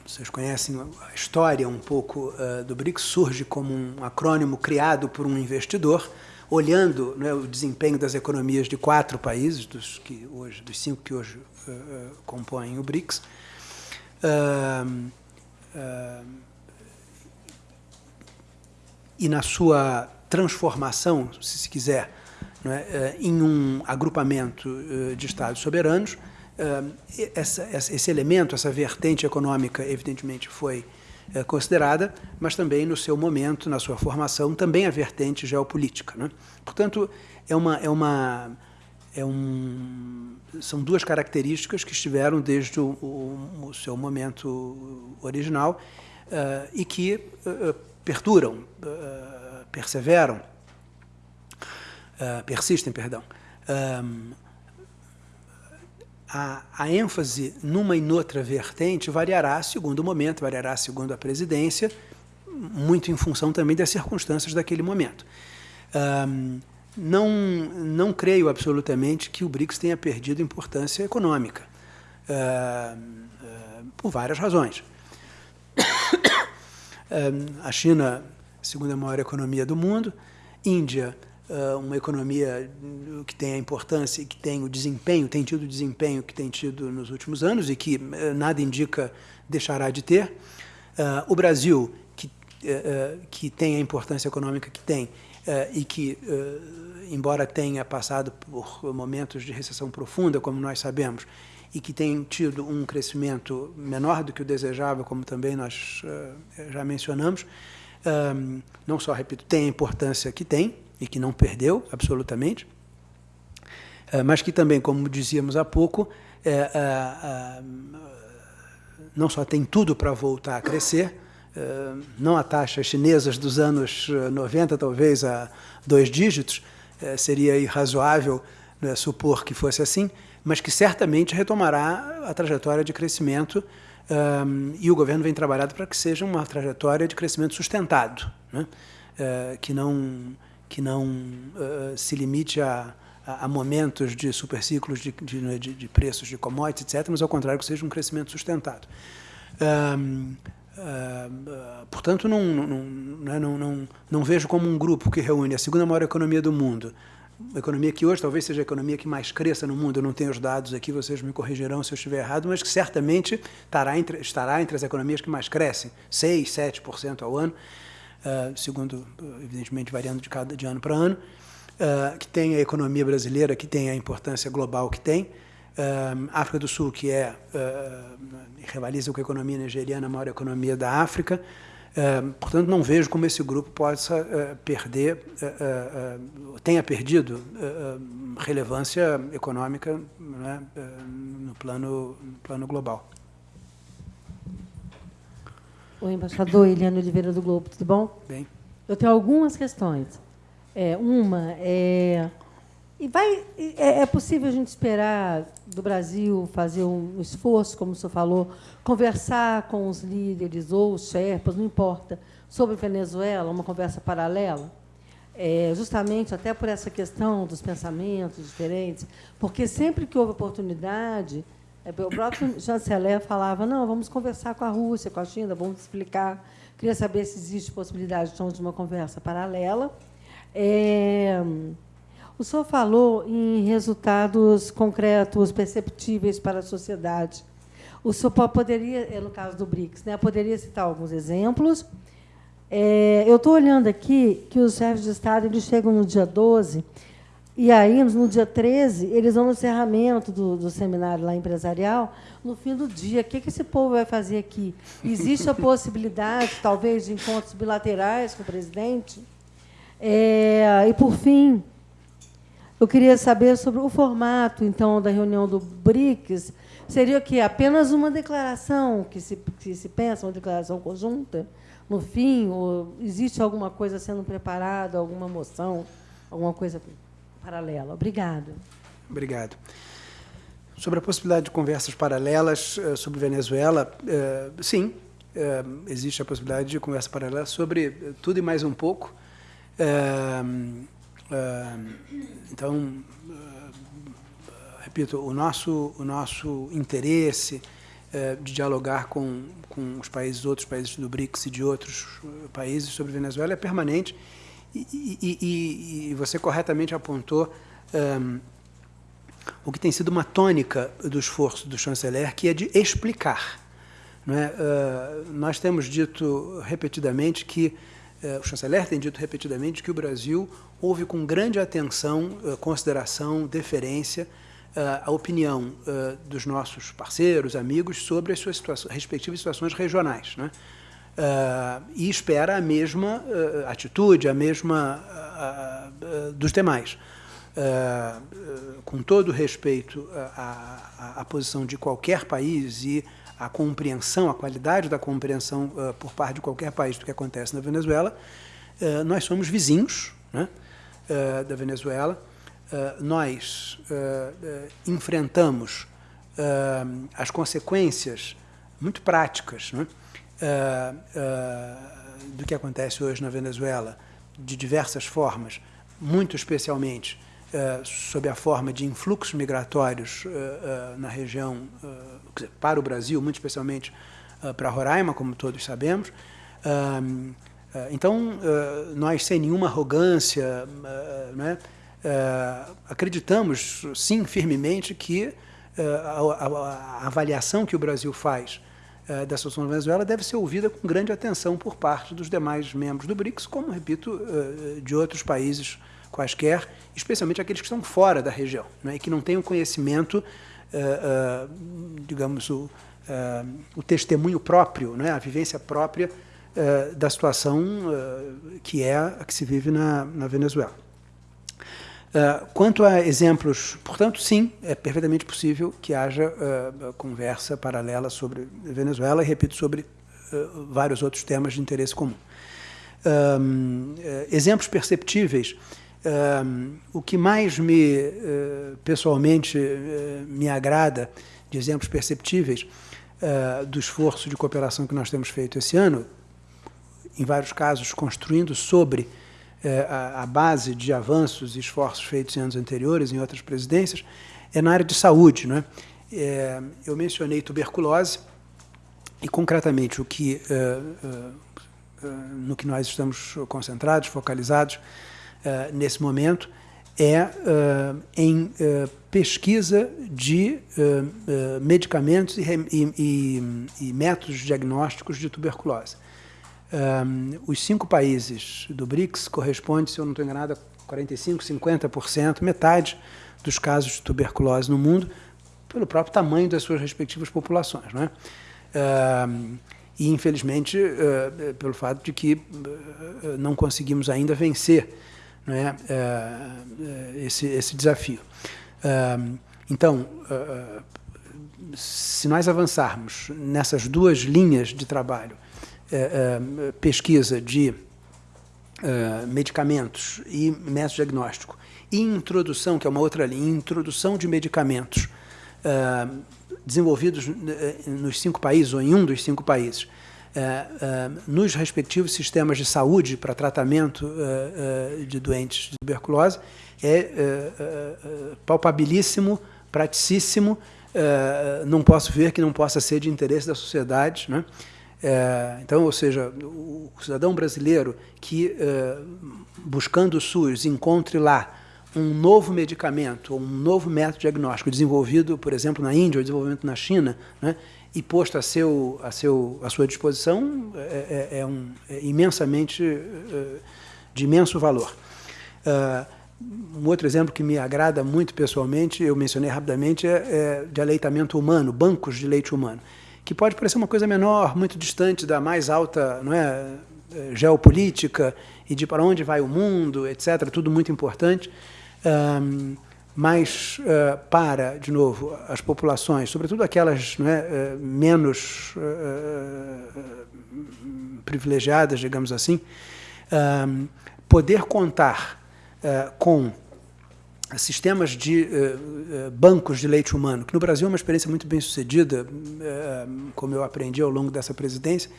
vocês conhecem a história um pouco uh, do BRICS, surge como um acrônimo criado por um investidor, olhando né, o desempenho das economias de quatro países, dos, que hoje, dos cinco que hoje uh, uh, compõem o BRICS. e na sua transformação, se se quiser, é, em um agrupamento de Estados soberanos, essa, esse elemento, essa vertente econômica, evidentemente foi eh, considerada, mas também no seu momento, na sua formação, também a vertente geopolítica. Né? Portanto, é uma, é uma, é um, são duas características que estiveram desde o, o, o seu momento original uh, e que uh, perduram, uh, perseveram, persistem, perdão a, a, ênfase numa e noutra vertente variará segundo o momento, variará segundo a presidência, muito em função também das circunstâncias daquele momento. Um, não, não creio absolutamente que o BRICS tenha perdido importância econômica, por várias razões. A China, segunda maior economia do mundo, Índia, uma economia que tem a importância e que tem o desempenho, tem tido o desempenho que tem tido nos últimos anos e que nada indica deixará de ter. O Brasil, que, que tem a importância econômica que tem e que, embora tenha passado por momentos de recessão profunda, como nós sabemos, e que tem tido um crescimento menor do que o desejável, como também nós já mencionamos, não só, repito, tem a importância que tem, e que não perdeu absolutamente, eh, mas que também, como dizíamos há pouco, é, é, não só tem tudo para voltar a crescer, não a taxas chinesas dos anos 90, talvez a dois dígitos, seria irrazoável né, supor que fosse assim, mas que certamente retomará a trajetória de crescimento e o governo vem trabalhando para que seja uma trajetória de crescimento sustentado, né? que não que não uh, se limite a, a, momentos de superciclos de, de, de, de, preços de commodities, etc., mas ao contrário, que seja um crescimento sustentado. Um, uh, portanto, não, não, né, não, não, não vejo como um grupo que reúne a segunda maior economia do mundo, uma economia que hoje talvez seja a economia que mais cresça no mundo, eu não tenho os dados aqui, vocês me corrigirão se eu estiver errado, mas que certamente estará entre, estará entre as economias que mais crescem, 6%, 7% ao ano, uh, segundo, evidentemente, variando de, cada, de ano para ano, uh, que tem a economia brasileira, que tem a importância global que tem, uh, África do Sul, que é, rivaliza com a economia nigeriana, a maior economia da África, portanto, não vejo como esse grupo possa perder, tenha perdido relevância econômica né, no, plano, no plano global. Oi, embaixador Eliane Oliveira do Globo, tudo bom? Bem. Eu tenho algumas questões. É, uma é e vai é, é, possível a gente esperar do Brasil fazer um esforço, como o senhor falou, conversar com os líderes ou os Sherpas, não importa, sobre Venezuela, uma conversa paralela? É, justamente até por essa questão dos pensamentos diferentes, porque sempre que houve oportunidade, o próprio chanceler falava, não, vamos conversar com a Rússia, com a China, vamos explicar. Queria saber se existe possibilidade então, de uma conversa paralela. É, o senhor falou em resultados concretos, perceptíveis para a sociedade. O senhor poderia, é, no caso do BRICS, né, poderia citar alguns exemplos. É, eu estou olhando aqui que os chefes de Estado eles chegam no dia 12, e aí, no dia 13, eles vão no encerramento do, do seminário lá empresarial, no fim do dia. O que, que esse povo vai fazer aqui? Existe a possibilidade, talvez, de encontros bilaterais com o presidente? É, e, por fim, eu queria saber sobre o formato, então, da reunião do BRICS. Seria o quê? Apenas uma declaração que se, que se pensa, uma declaração conjunta, no fim? Existe alguma coisa sendo preparada, alguma moção, alguma coisa paralela? Obrigada. Obrigado. Sobre a possibilidade de conversas paralelas uh, sobre Venezuela, uh, sim, uh, existe a possibilidade de conversa paralela sobre tudo e mais um pouco. Então, repito, o nosso, o nosso interesse eh, de dialogar com, com os países, outros países do BRICS e de outros eh, países sobre Venezuela é permanente. E, e, e, e você corretamente apontou um, o que tem sido uma tônica do esforço do chanceler, que é de explicar. É? Uh, nós temos dito repetidamente que eh, o chanceler tem dito repetidamente que o Brasil ouve com grande atenção, eh, consideração, deferência eh, a opinião dos nossos parceiros, amigos, sobre as suas situações, respectivas situações regionais. Né? E espera a mesma atitude, a mesma dos demais. com todo respeito à, à, à posição de qualquer país e a compreensão, a qualidade da compreensão uh, por parte de qualquer país do que acontece na Venezuela. Uh, nós somos vizinhos né, uh, da Venezuela. nós enfrentamos as consequências muito práticas né, do que acontece hoje na Venezuela, de diversas formas, muito especialmente uh, sob a forma de influxos migratórios uh, uh, na região, para o Brasil, muito especialmente para Roraima, como todos sabemos. então, nós, sem nenhuma arrogância, né, acreditamos, sim, firmemente, que a, avaliação que o Brasil faz da situação da Venezuela deve ser ouvida com grande atenção por parte dos demais membros do BRICS, como, repito, de outros países quaisquer, especialmente aqueles que estão fora da região, né, e que não têm o conhecimento, uh, digamos, o, o, testemunho próprio, né, a vivência própria da situação que é a que se vive na, na Venezuela. Quanto a exemplos, portanto, sim, é perfeitamente possível que haja conversa paralela sobre Venezuela e, repito, sobre vários outros temas de interesse comum. Um, exemplos perceptíveis o que mais me, uh, pessoalmente, uh, me agrada de exemplos perceptíveis uh, do esforço de cooperação que nós temos feito esse ano, em vários casos construindo sobre a, a, base de avanços e esforços feitos em anos anteriores, em outras presidências, é na área de saúde. Não é? é eu mencionei tuberculose e, concretamente, o que, no que nós estamos concentrados, focalizados, nesse momento é em pesquisa de medicamentos e, métodos diagnósticos de tuberculose. Um, os cinco países do BRICS correspondem, se eu não estou enganado, a 45%, 50%, metade dos casos de tuberculose no mundo, pelo próprio tamanho das suas respectivas populações. Não é? Um, e, infelizmente, uh, pelo fato de que uh, não conseguimos ainda vencer né, esse, esse desafio. Então, se nós avançarmos nessas duas linhas de trabalho, é, é, pesquisa de é, medicamentos e método diagnóstico e introdução, que é uma outra linha, introdução de medicamentos é, desenvolvidos é, nos cinco países, ou em um dos cinco países, nos respectivos sistemas de saúde para tratamento de doentes de tuberculose, é palpabilíssimo, praticíssimo, não posso ver que não possa ser de interesse da sociedade, né? É, então, ou seja, o cidadão brasileiro que, é, buscando o SUS, encontre lá um novo medicamento, um novo método diagnóstico desenvolvido, por exemplo, na Índia ou desenvolvimento na China, né, e posto a, seu, a, seu, a sua disposição, é, é, é um, é imensamente é, de imenso valor. um outro exemplo que me agrada muito pessoalmente, eu mencionei rapidamente, é de aleitamento humano, bancos de leite humano que pode parecer uma coisa menor, muito distante da mais alta não é, é, geopolítica e de para onde vai o mundo, etc., tudo muito importante. Um, mas uh, para, de novo, as populações, sobretudo aquelas é, uh, menos uh, privilegiadas, digamos assim, poder contar com sistemas de uh, bancos de leite humano, que no Brasil é uma experiência muito bem sucedida, uh, como eu aprendi ao longo dessa presidência,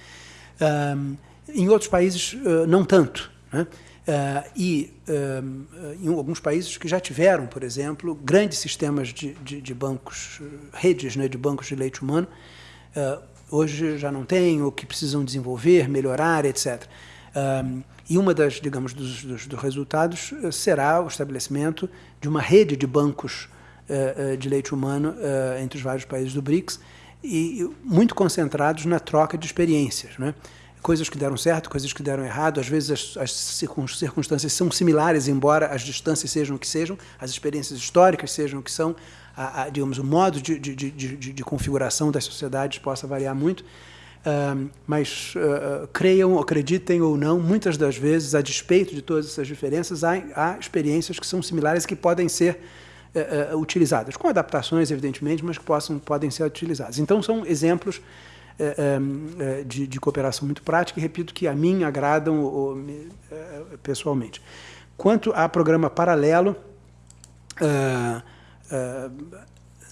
uh, em outros países não tanto. Né? e em alguns países que já tiveram, por exemplo, grandes sistemas de, de, de bancos, redes né, de bancos de leite humano, hoje já não têm, ou que precisam desenvolver, melhorar, etc. E uma das, digamos, dos, dos, dos, resultados eh, será o estabelecimento de uma rede de bancos uh, uh, de leite humano entre os vários países do BRICS e muito concentrados na troca de experiências, né? Coisas que deram certo, coisas que deram errado. Às vezes as, as circunstâncias são similares, embora as distâncias sejam o que sejam, as experiências históricas sejam o que são, a, a, digamos, o modo de, de, de, de configuração das sociedades possa variar muito mas uh, creiam, acreditem ou não, muitas das vezes, a despeito de todas essas diferenças, há, há experiências que são similares que podem ser uh, utilizadas, com adaptações, evidentemente, mas que possam, podem ser utilizadas. Então, são exemplos de, de, cooperação muito prática e, repito, que a mim agradam pessoalmente. Quanto ao programa paralelo,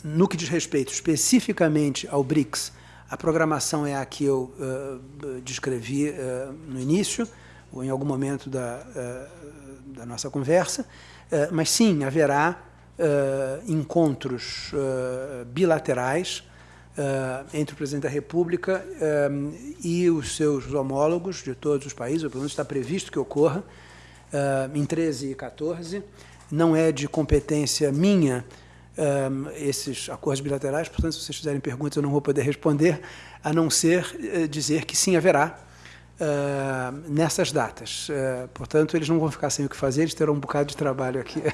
no que diz respeito especificamente ao BRICS, a programação é a que eu uh, descrevi uh, no início, ou em algum momento da, uh, da nossa conversa, mas sim, haverá encontros bilaterais entre o presidente da República e os seus homólogos de todos os países, ou pelo menos está previsto que ocorra, em 13 e 14. Não é de competência minha um, esses acordos bilaterais, portanto, se vocês fizerem perguntas, eu não vou poder responder, a não ser uh, dizer que sim, haverá uh, nessas datas. Uh, portanto, eles não vão ficar sem o que fazer, eles terão um bocado de trabalho aqui.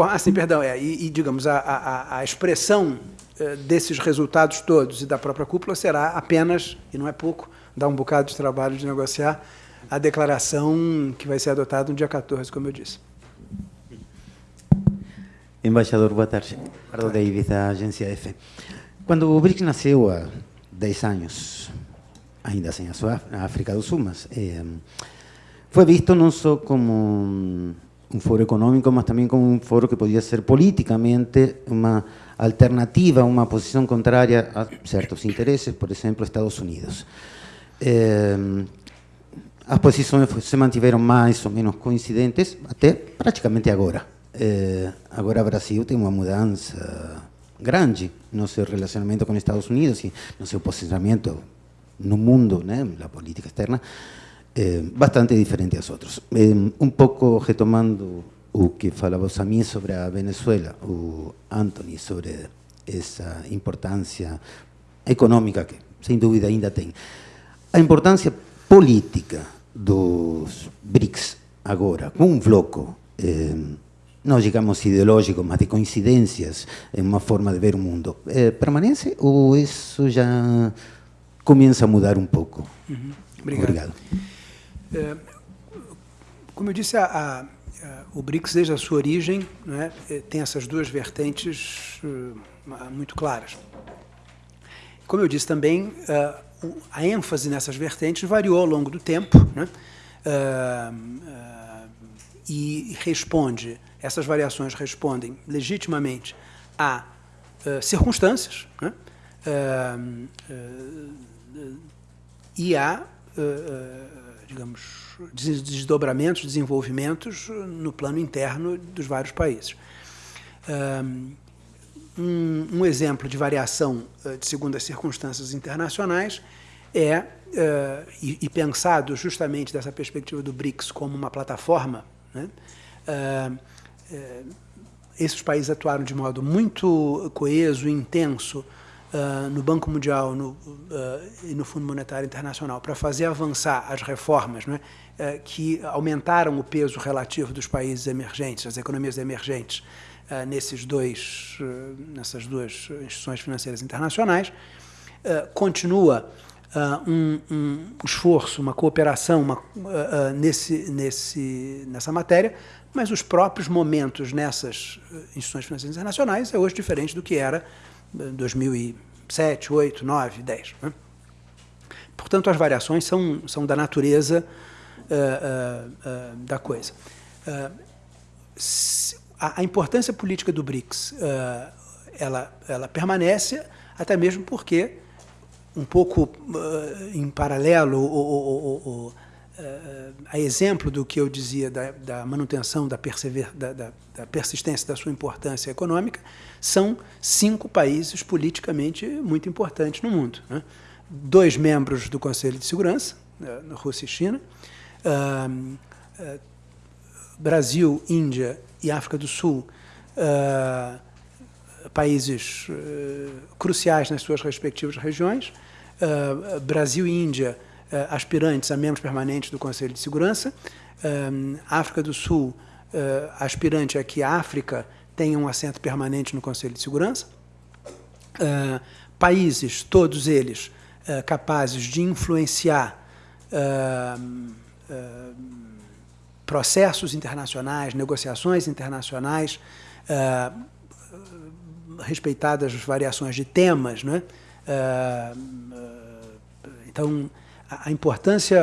Ah, sim, perdão. É, e, e digamos, a, a, a expressão eh, desses resultados todos e da própria cúpula será apenas, e não é pouco, dar um bocado de trabalho de negociar a declaração que vai ser adotada no dia 14, como eu disse. Embaixador, boa tarde. Ricardo Davis, da agência F. Quando o BRICS nasceu há 10 anos, ainda sem a sua África do Sul, mas eh, foi visto não só como um foro econômico, mas também como um foro que podia ser politicamente uma alternativa, uma posição contrária a certos interesses, por exemplo, Estados Unidos. Eh, as posições se mantiveram mais ou menos coincidentes até praticamente agora. Eh, agora Brasil tem uma mudança grande no seu relacionamento com os Estados Unidos e no seu posicionamento no mundo, né, na política externa, eh, bastante diferente aos outros. Eh, um pouco retomando o que falava a mim sobre a Venezuela, o Anthony, sobre essa importância econômica que, sem dúvida, ainda tem. A importância política dos BRICS agora, com um bloco, eh, não digamos ideológico, mas de coincidências, em uma forma de ver o mundo, eh, permanece ou isso já começa a mudar um pouco? Uhum. Obrigado. Obrigado. É, como eu disse, a, o BRICS, desde a sua origem, né, tem essas duas vertentes muito claras. Como eu disse também, a ênfase nessas vertentes variou ao longo do tempo, né, e responde, essas variações respondem legitimamente a circunstâncias, né, e a, digamos, desdobramentos, desenvolvimentos no plano interno dos vários países. Um, um exemplo de variação uh, de segundo as circunstâncias internacionais é, uh, e, e, pensado justamente dessa perspectiva do BRICS como uma plataforma, né, uh, esses países atuaram de modo muito coeso e intenso uh, no Banco Mundial no, uh, e no Fundo Monetário Internacional para fazer avançar as reformas né, uh, que aumentaram o peso relativo dos países emergentes, as economias emergentes, nesses dois, nessas duas instituições financeiras internacionais. continua um, um, esforço, uma cooperação uma, nesse, nesse, nessa matéria, mas os próprios momentos nessas instituições financeiras internacionais é hoje diferente do que era 2007, 8, 9, 10. Né? Portanto, as variações são, são da natureza uh, uh, uh, da coisa. A, a, importância política do BRICS ela, ela permanece, até mesmo porque, um pouco em paralelo, o, o, a exemplo do que eu dizia da, da manutenção da, persever, da, da, da persistência da sua importância econômica, são cinco países politicamente muito importantes no mundo. Né? Dois membros do Conselho de Segurança, Rússia e China, uh, uh, Brasil, Índia e África do Sul, uh, países cruciais nas suas respectivas regiões, Brasil e Índia, aspirantes a membros permanentes do Conselho de Segurança, África do Sul, aspirante a que a África tenha um assento permanente no Conselho de Segurança. Uh, países, todos eles, uh, capazes de influenciar uh, processos internacionais, negociações internacionais, respeitadas as variações de temas. Né? então, a, importância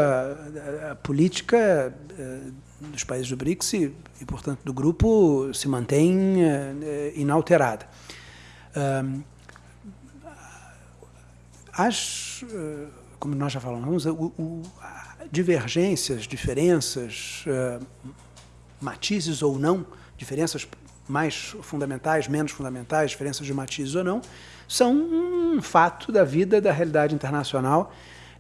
política dos países do BRICS e, portanto, do grupo se mantém uh, inalterada. Uh, as, uh, como nós já falamos, divergências, diferenças, matizes ou não, diferenças mais fundamentais, menos fundamentais, diferenças de matizes ou não, são um fato da vida, da realidade internacional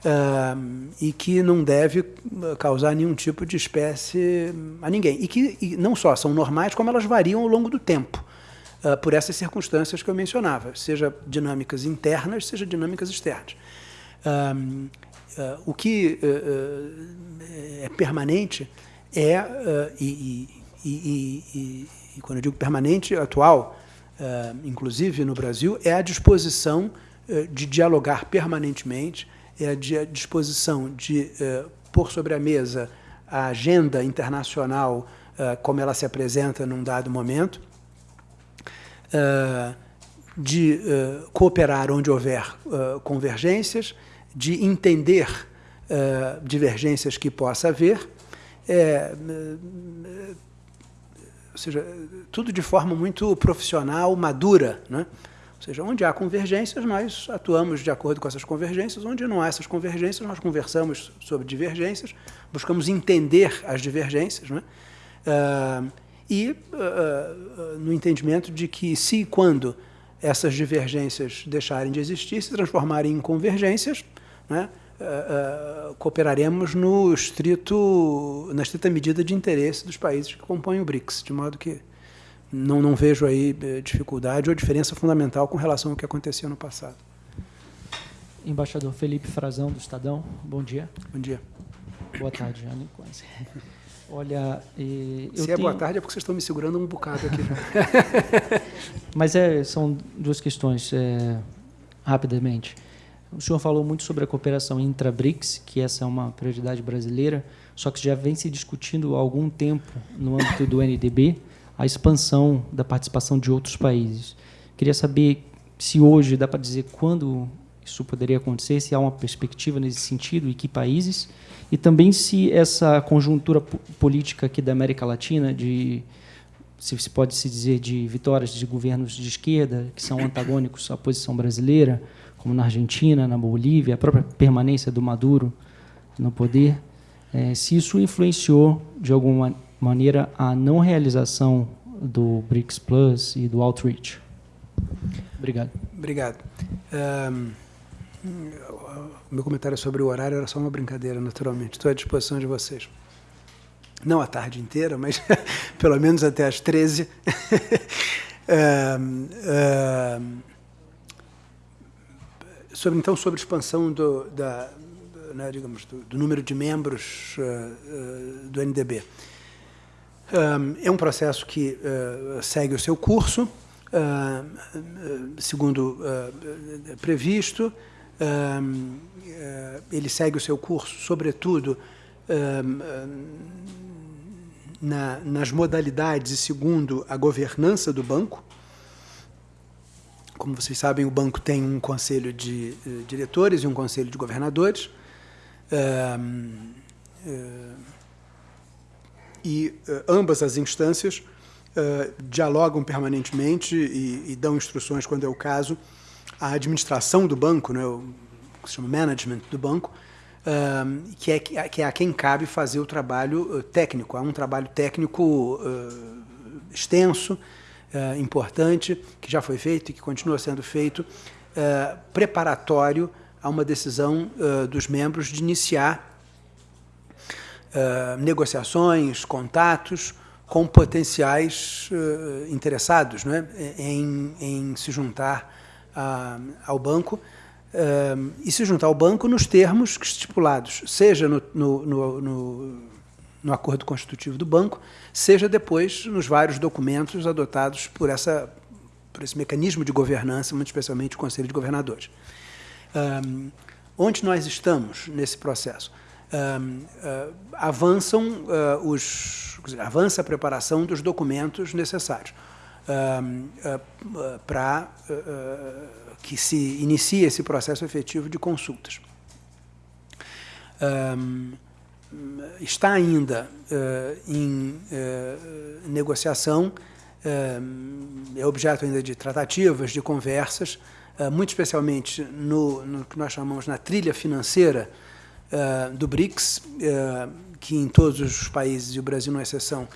Uh, e que não deve ah, causar nenhum tipo de espécie a ninguém. E que e não só são normais, como elas variam ao longo do tempo, uh, por essas circunstâncias que eu mencionava, seja dinâmicas internas, seja dinâmicas externas. Uh, o que é permanente é, e, e, e, e, quando eu digo permanente, atual, inclusive no Brasil, é a disposição de dialogar permanentemente é a disposição de uh, pôr sobre a mesa a agenda internacional uh, como ela se apresenta num dado momento, uh, de cooperar onde houver convergências, de entender divergências que possa haver, é, ou seja, tudo de forma muito profissional, madura, né? seja, onde há convergências, nós atuamos de acordo com essas convergências, onde não há essas convergências, nós conversamos sobre divergências, buscamos entender as divergências, né? Uh, e uh, no entendimento de que se e quando essas divergências deixarem de existir, se transformarem em convergências, né? Uh, cooperaremos no estrito, na estrita medida de interesse dos países que compõem o BRICS, de modo que não, não vejo aí eh, dificuldade ou diferença fundamental com relação ao que acontecia no passado. Embaixador Felipe Frazão, do Estadão, bom dia. Bom dia. Boa tarde, Jane. Quase. Olha, eh, Se é tenho... boa tarde é porque vocês estão me segurando um bocado aqui. Mas é, são duas questões, é, rapidamente. O senhor falou muito sobre a cooperação intra-BRICS, que essa é uma prioridade brasileira. só que já vem se discutindo há algum tempo, no âmbito do NDB, a expansão da participação de outros países. Queria saber se hoje dá para dizer quando isso poderia acontecer, se há uma perspectiva nesse sentido e que países, e também se essa conjuntura política aqui da América Latina, de se, pode se dizer de vitórias de governos de esquerda que são antagônicos à posição brasileira, como na Argentina, na Bolívia, a própria permanência do Maduro no poder, é, se isso influenciou de alguma maneira a não realização do BRICS Plus e do Outreach. Obrigado. Obrigado. Um, meu comentário sobre o horário era só uma brincadeira, naturalmente. Estou à disposição de vocês. Não a tarde inteira, mas pelo menos até às 13. um, um, sobre, então, sobre a expansão do, da, né, digamos, do, do, número de membros uh, uh, do NDB. Um, é um processo que uh, segue o seu curso, segundo previsto. ele segue o seu curso, sobretudo, na, nas modalidades e segundo a governança do banco. Como vocês sabem, o banco tem um conselho de diretores e um conselho de governadores e uh, ambas as instâncias uh, dialogam permanentemente e, e, dão instruções, quando é o caso, à administração do banco, né, o que se chama management do banco, uh, que, é, que é a quem cabe fazer o trabalho técnico. Há um trabalho técnico extenso, importante, que já foi feito e que continua sendo feito, preparatório a uma decisão dos membros de iniciar uh, negociações, contatos com potenciais uh, interessados né, em, em, se juntar ao banco uh, e se juntar ao banco nos termos estipulados, seja no, no, no, no, acordo constitutivo do banco, seja depois nos vários documentos adotados por, essa, por esse mecanismo de governança, muito especialmente o Conselho de Governadores. onde nós estamos nesse processo? uh, avançam uh, os, avança a preparação dos documentos necessários para que se inicie esse processo efetivo de consultas. Está ainda em negociação, é objeto ainda de tratativas, de conversas, muito especialmente no, no que nós chamamos na trilha financeira uh, do BRICS, uh, que em todos os países, e o Brasil não é exceção, uh,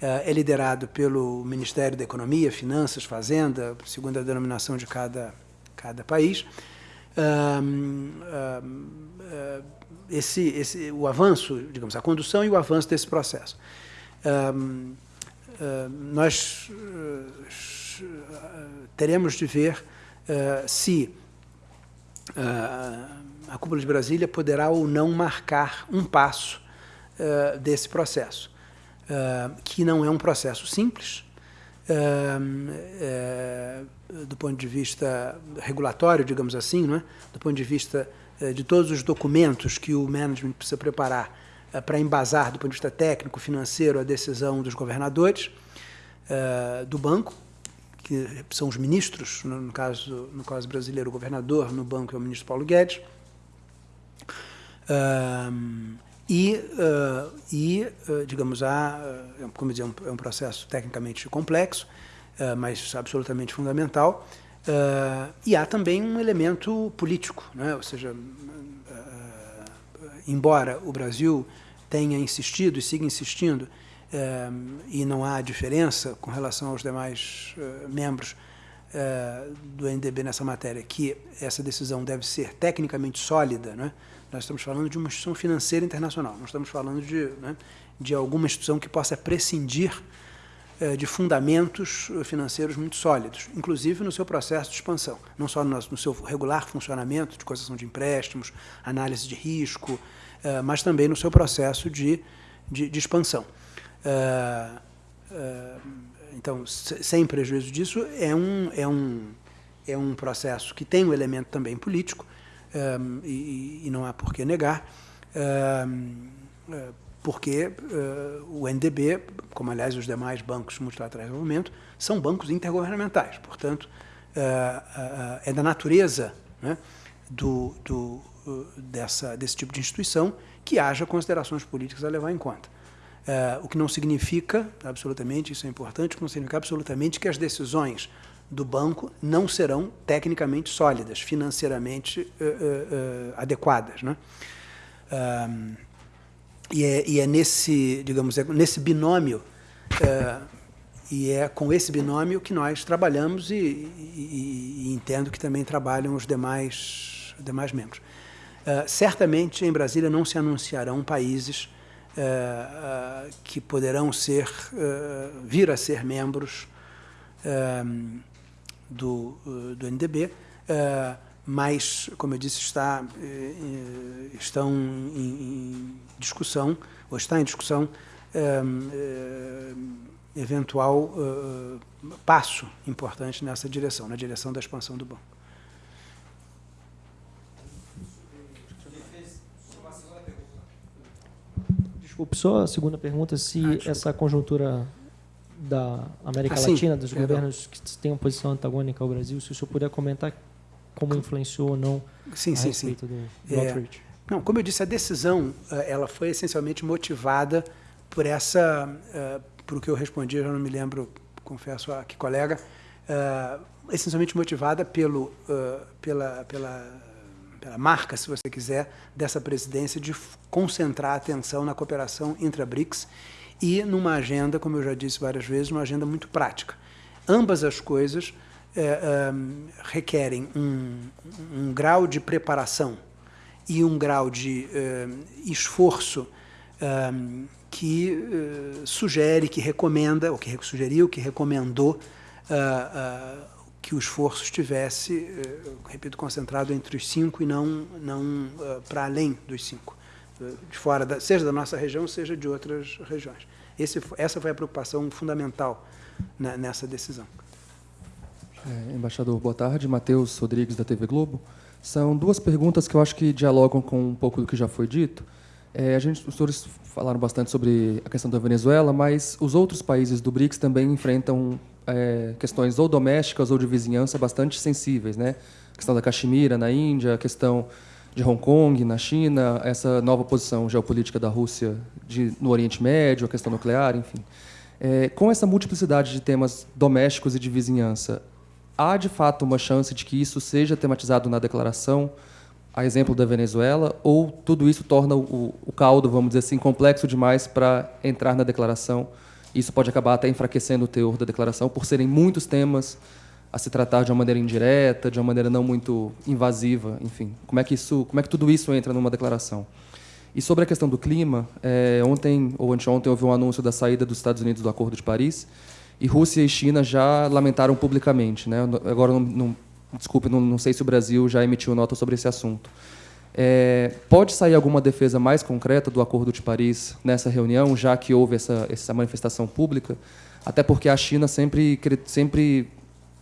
é liderado pelo Ministério da Economia, Finanças, Fazenda, segundo a denominação de cada, cada país. Esse, esse, o avanço, digamos, a condução e o avanço desse processo. nós teremos de ver se a Cúpula de Brasília poderá ou não marcar um passo uh, desse processo, uh, que não é um processo simples, uh, do ponto de vista regulatório, digamos assim, é? do ponto de vista de todos os documentos que o management precisa preparar para embasar, do ponto de vista técnico, financeiro, a decisão dos governadores do banco, que são os ministros, no caso, no caso brasileiro, o governador, no banco é o ministro Paulo Guedes, e, e digamos, há, como dizer, um, é um processo tecnicamente complexo, mas absolutamente fundamental, e há também um elemento político, né? ou seja, embora o Brasil tenha insistido e siga insistindo, e não há diferença com relação aos demais membros do NDB nessa matéria, que essa decisão deve ser tecnicamente sólida, né? Nós estamos falando de uma instituição financeira internacional, não estamos falando de, né, de alguma instituição que possa prescindir de fundamentos financeiros muito sólidos, inclusive no seu processo de expansão, não só no, seu regular funcionamento de concessão de empréstimos, análise de risco, eh, mas também no seu processo de, de, de expansão. Eh, então, sem prejuízo disso, é um, é, um, é um processo que tem um elemento também político, e, e, não há por que negar, porque uh, o NDB, como aliás os demais bancos multilaterais de desenvolvimento, são bancos intergovernamentais. Portanto, uh, uh, é da natureza né, do, do, dessa, desse tipo de instituição que haja considerações políticas a levar em conta. o que não significa, absolutamente, isso é importante, não significa absolutamente que as decisões do banco não serão tecnicamente sólidas, financeiramente adequadas. Né? E é, e é nesse, digamos, é nesse binômio, é, e é com esse binômio que nós trabalhamos e, e, e entendo que também trabalham os demais, demais membros. É, certamente em Brasília não se anunciarão países é, é, que poderão ser, vir a ser membros do, do NDB mas, como eu disse, está, eh, eh, estão em, discussão, ou está em discussão, eh, eventual passo importante nessa direção, na direção da expansão do banco. Desculpe, só a segunda pergunta, se ah, essa conjuntura da América ah, Latina, dos governos que têm uma posição antagônica ao Brasil, se o senhor puder comentar como influenciou ou não sim, a sim, respeito sim. do, do é, Não, como eu disse, a decisão eh, ela foi essencialmente motivada por essa, uh, por o que eu respondi, eu já não me lembro, confesso a que colega, uh, essencialmente motivada pelo, uh, pela, pela, pela marca, se você quiser, dessa presidência de concentrar a atenção na cooperação entre a BRICS e numa agenda, como eu já disse várias vezes, uma agenda muito prática. Ambas as coisas é, requerem um, um, grau de preparação e um grau de esforço que uh, sugere, que recomenda, ou que sugeriu, que recomendou uh, que o esforço estivesse, repito, concentrado entre os cinco e não, não para além dos cinco, de fora, da, seja da nossa região, seja de outras regiões. Esse, essa foi a preocupação fundamental na, nessa decisão. É, embaixador, boa tarde. Matheus Rodrigues, da TV Globo. São duas perguntas que eu acho que dialogam com um pouco do que já foi dito. É, a gente, os senhores falaram bastante sobre a questão da Venezuela, mas os outros países do BRICS também enfrentam é, questões ou domésticas ou de vizinhança bastante sensíveis. Né? A questão da Caxemira, na Índia, a questão de Hong Kong, na China, essa nova posição geopolítica da Rússia de, no Oriente Médio, a questão nuclear, enfim. É, com essa multiplicidade de temas domésticos e de vizinhança, há de fato uma chance de que isso seja tematizado na declaração, a exemplo da Venezuela, ou tudo isso torna o, o caldo, vamos dizer assim, complexo demais para entrar na declaração? Isso pode acabar até enfraquecendo o teor da declaração, por serem muitos temas a se tratar de uma maneira indireta, de uma maneira não muito invasiva, enfim. Como é que isso, como é que tudo isso entra numa declaração? E sobre a questão do clima, é, ontem ou anteontem houve um anúncio da saída dos Estados Unidos do Acordo de Paris e Rússia e China já lamentaram publicamente. Né? Agora, não, não, desculpe, não, não, sei se o Brasil já emitiu nota sobre esse assunto. É, pode sair alguma defesa mais concreta do Acordo de Paris nessa reunião, já que houve essa, essa manifestação pública? Até porque a China sempre, sempre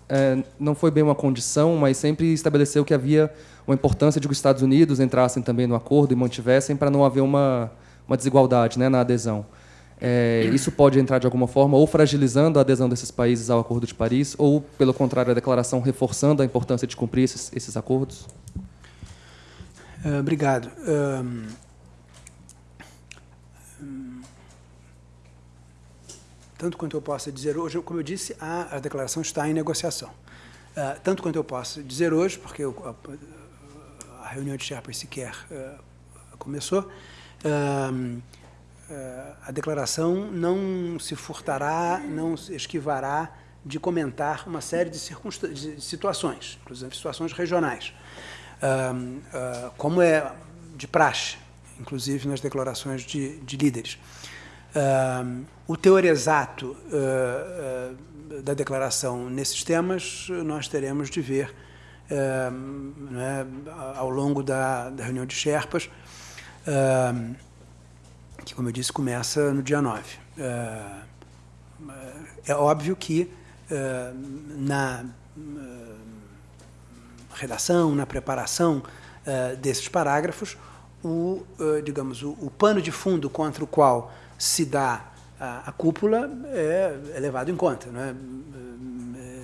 é, não foi bem uma condição, mas sempre estabeleceu que havia uma importância de que os Estados Unidos entrassem também no acordo e mantivessem para não haver uma, uma desigualdade né, na adesão. É, isso pode entrar de alguma forma ou fragilizando a adesão desses países ao Acordo de Paris, ou, pelo contrário, a declaração reforçando a importância de cumprir esses, esses acordos? Uh, obrigado. Um, tanto quanto eu possa dizer hoje, como eu disse, a, a declaração está em negociação. Uh, tanto quanto eu posso dizer hoje, porque eu, a, a, reunião de Sherpas sequer uh, começou, a declaração não se furtará, não se esquivará de comentar uma série de, de situações, inclusive situações regionais, uh, como é de praxe, inclusive nas declarações de, de líderes. Uh, o teor exato uh, da declaração nesses temas nós teremos de ver né, ao longo da, da, reunião de Sherpas que, como eu disse, começa no dia 9. É, é óbvio que é, na é, redação, na preparação desses parágrafos, o, digamos, o, o, pano de fundo contra o qual se dá a, a cúpula é, é, levado em conta, não é,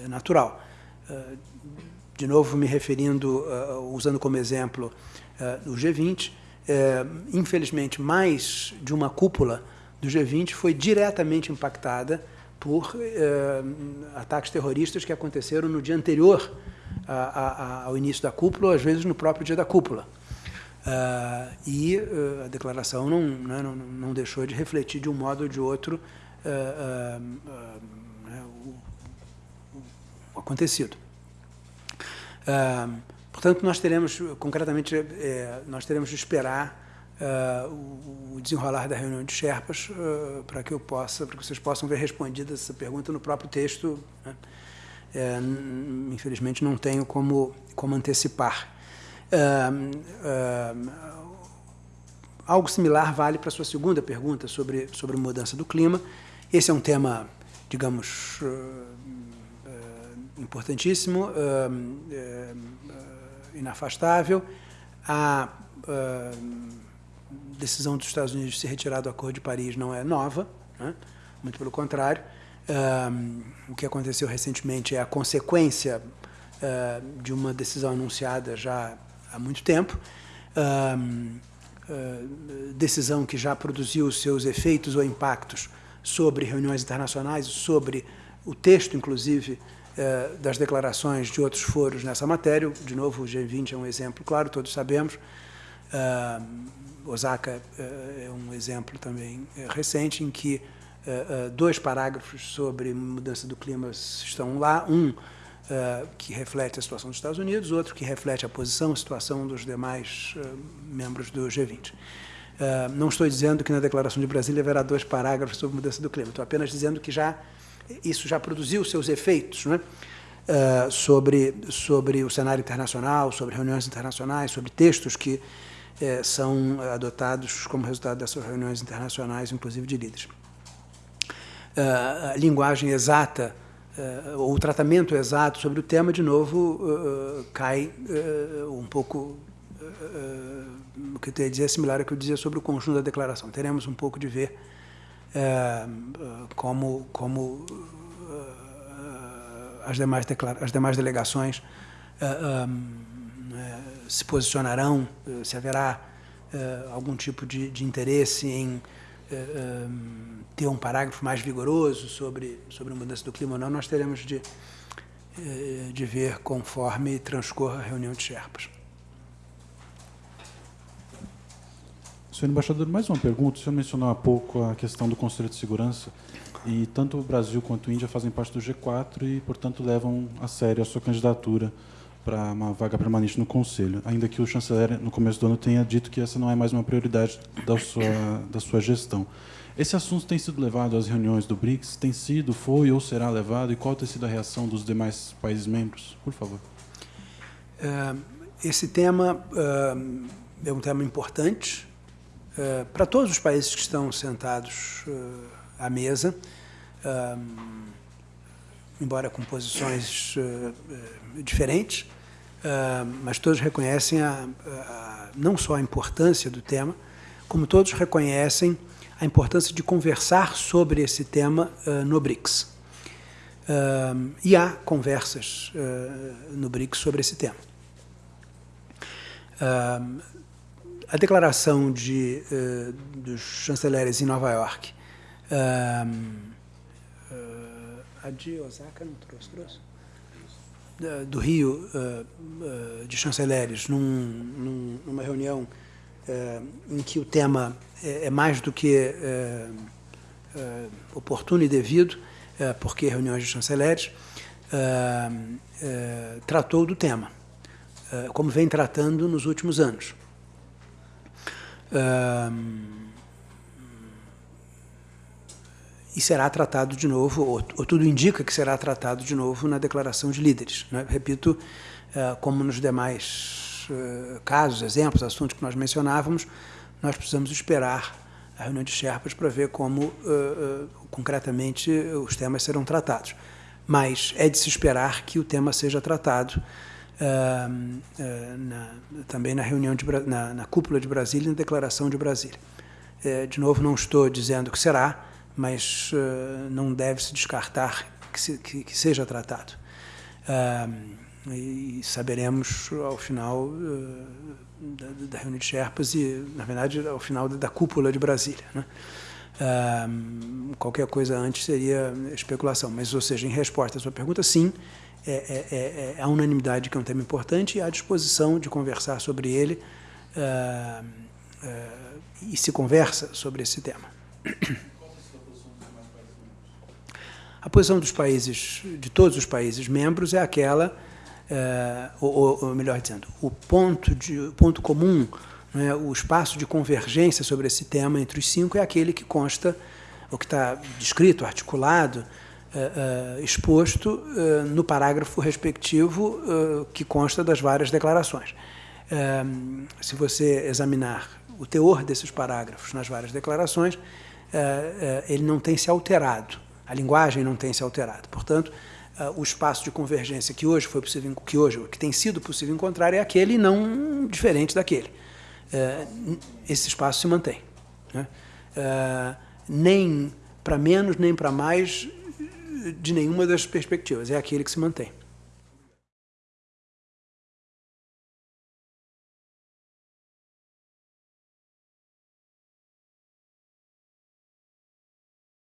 é natural. De novo, me referindo, usando como exemplo o G20, infelizmente, mais de uma cúpula do G20 foi diretamente impactada por ataques terroristas que aconteceram no dia anterior a, a, ao início da cúpula, ou às vezes no próprio dia da cúpula. Uh, e uh, a declaração não, né, não, não, deixou de refletir de um modo ou de outro uh, né, o, o, acontecido. Portanto, nós teremos, concretamente, é, nós teremos de esperar o, o, desenrolar da reunião de Sherpas para que eu possa, para que vocês possam ver respondida essa pergunta no próprio texto. Né? É, infelizmente, não tenho como, como antecipar. algo similar vale para a sua segunda pergunta sobre, sobre mudança do clima. Esse é um tema, digamos, uh, uh, importantíssimo, uh, inafastável. A decisão dos Estados Unidos de se retirar do Acordo de Paris não é nova, né? muito pelo contrário. o que aconteceu recentemente é a consequência de uma decisão anunciada já há muito tempo. decisão que já produziu seus efeitos ou impactos sobre reuniões internacionais, sobre o texto, inclusive, eh, das declarações de outros foros nessa matéria. De novo, o G20 é um exemplo, claro, todos sabemos. Osaka eh, é um exemplo também eh, recente em que dois parágrafos sobre mudança do clima estão lá. Um que reflete a situação dos Estados Unidos, outro que reflete a posição, a situação dos demais membros do G20. Uh, eh, não estou dizendo que na Declaração de Brasília haverá dois parágrafos sobre mudança do clima, estou apenas dizendo que já isso já produziu seus efeitos né? sobre, sobre o cenário internacional, sobre reuniões internacionais, sobre textos que são adotados como resultado dessas reuniões internacionais, inclusive de líderes. a linguagem exata uh, o tratamento exato sobre o tema, de novo, uh, cai uh, um pouco. o que eu ia dizer é similar ao que eu dizia sobre o conjunto da declaração. Teremos um pouco de ver como, como as, demais as demais delegações se posicionarão, se haverá algum tipo de, de interesse em ter um parágrafo mais vigoroso sobre, sobre a mudança do clima ou não, nós teremos de, de ver conforme transcorra a reunião de Sherpas. Senhor embaixador, mais uma pergunta. O senhor mencionou há pouco a questão do Conselho de Segurança e tanto o Brasil quanto a Índia fazem parte do G4 e, portanto, levam a sério a sua candidatura para uma vaga permanente no Conselho, ainda que o chanceler, no começo do ano, tenha dito que essa não é mais uma prioridade da sua, da sua gestão. Esse assunto tem sido levado às reuniões do BRICS? Tem sido, foi ou será levado? E qual tem sido a reação dos demais países membros? Por favor. É, esse tema é, é um tema importante é, para todos os países que estão sentados à mesa, embora com posições diferentes, mas todos reconhecem a, a, não só a importância do tema, como todos reconhecem a importância de conversar sobre esse tema uh, no BRICS. Uh, e há conversas uh, no BRICS sobre esse tema. A declaração de, dos chanceleres em Nova York, a de Osaka não trouxe, trouxe? do Rio, de chanceleres, num, num, numa reunião em que o tema é, é mais do que oportuno e devido, porque reuniões de chanceleres, tratou do tema, como vem tratando nos últimos anos. E será tratado de novo, ou, ou, tudo indica que será tratado de novo na declaração de líderes. Né? Repito, como nos demais casos, exemplos, assuntos que nós mencionávamos, nós precisamos esperar a reunião de Sherpas para ver como, uh, uh, concretamente, os temas serão tratados. Mas é de se esperar que o tema seja tratado na, também na reunião de, na, na, cúpula de Brasília e na declaração de Brasília. de novo, não estou dizendo que será, mas não deve se descartar que, se, que, que seja tratado. e saberemos ao final da, da, reunião de Sherpas e, na verdade, ao final da, cúpula de Brasília. Né? qualquer coisa antes seria especulação. Mas, ou seja, em resposta à sua pergunta, sim, é, é, é, é a unanimidade que é um tema importante e a disposição de conversar sobre ele uh, uh, e se conversa sobre esse tema. A posição dos países, de todos os países membros, é aquela, uh, ou, ou, melhor dizendo, o ponto, de, ponto comum, né, o espaço de convergência sobre esse tema entre os cinco é aquele que consta, o que está descrito, articulado, uh, uh, exposto uh, no parágrafo respectivo que consta das várias declarações. se você examinar o teor desses parágrafos nas várias declarações, ele não tem se alterado, a linguagem não tem se alterado. Portanto, o espaço de convergência que hoje foi possível, que hoje que tem sido possível encontrar é aquele não diferente daquele. esse espaço se mantém. Né? nem para menos nem para mais de nenhuma das perspectivas, é aquele que se mantém.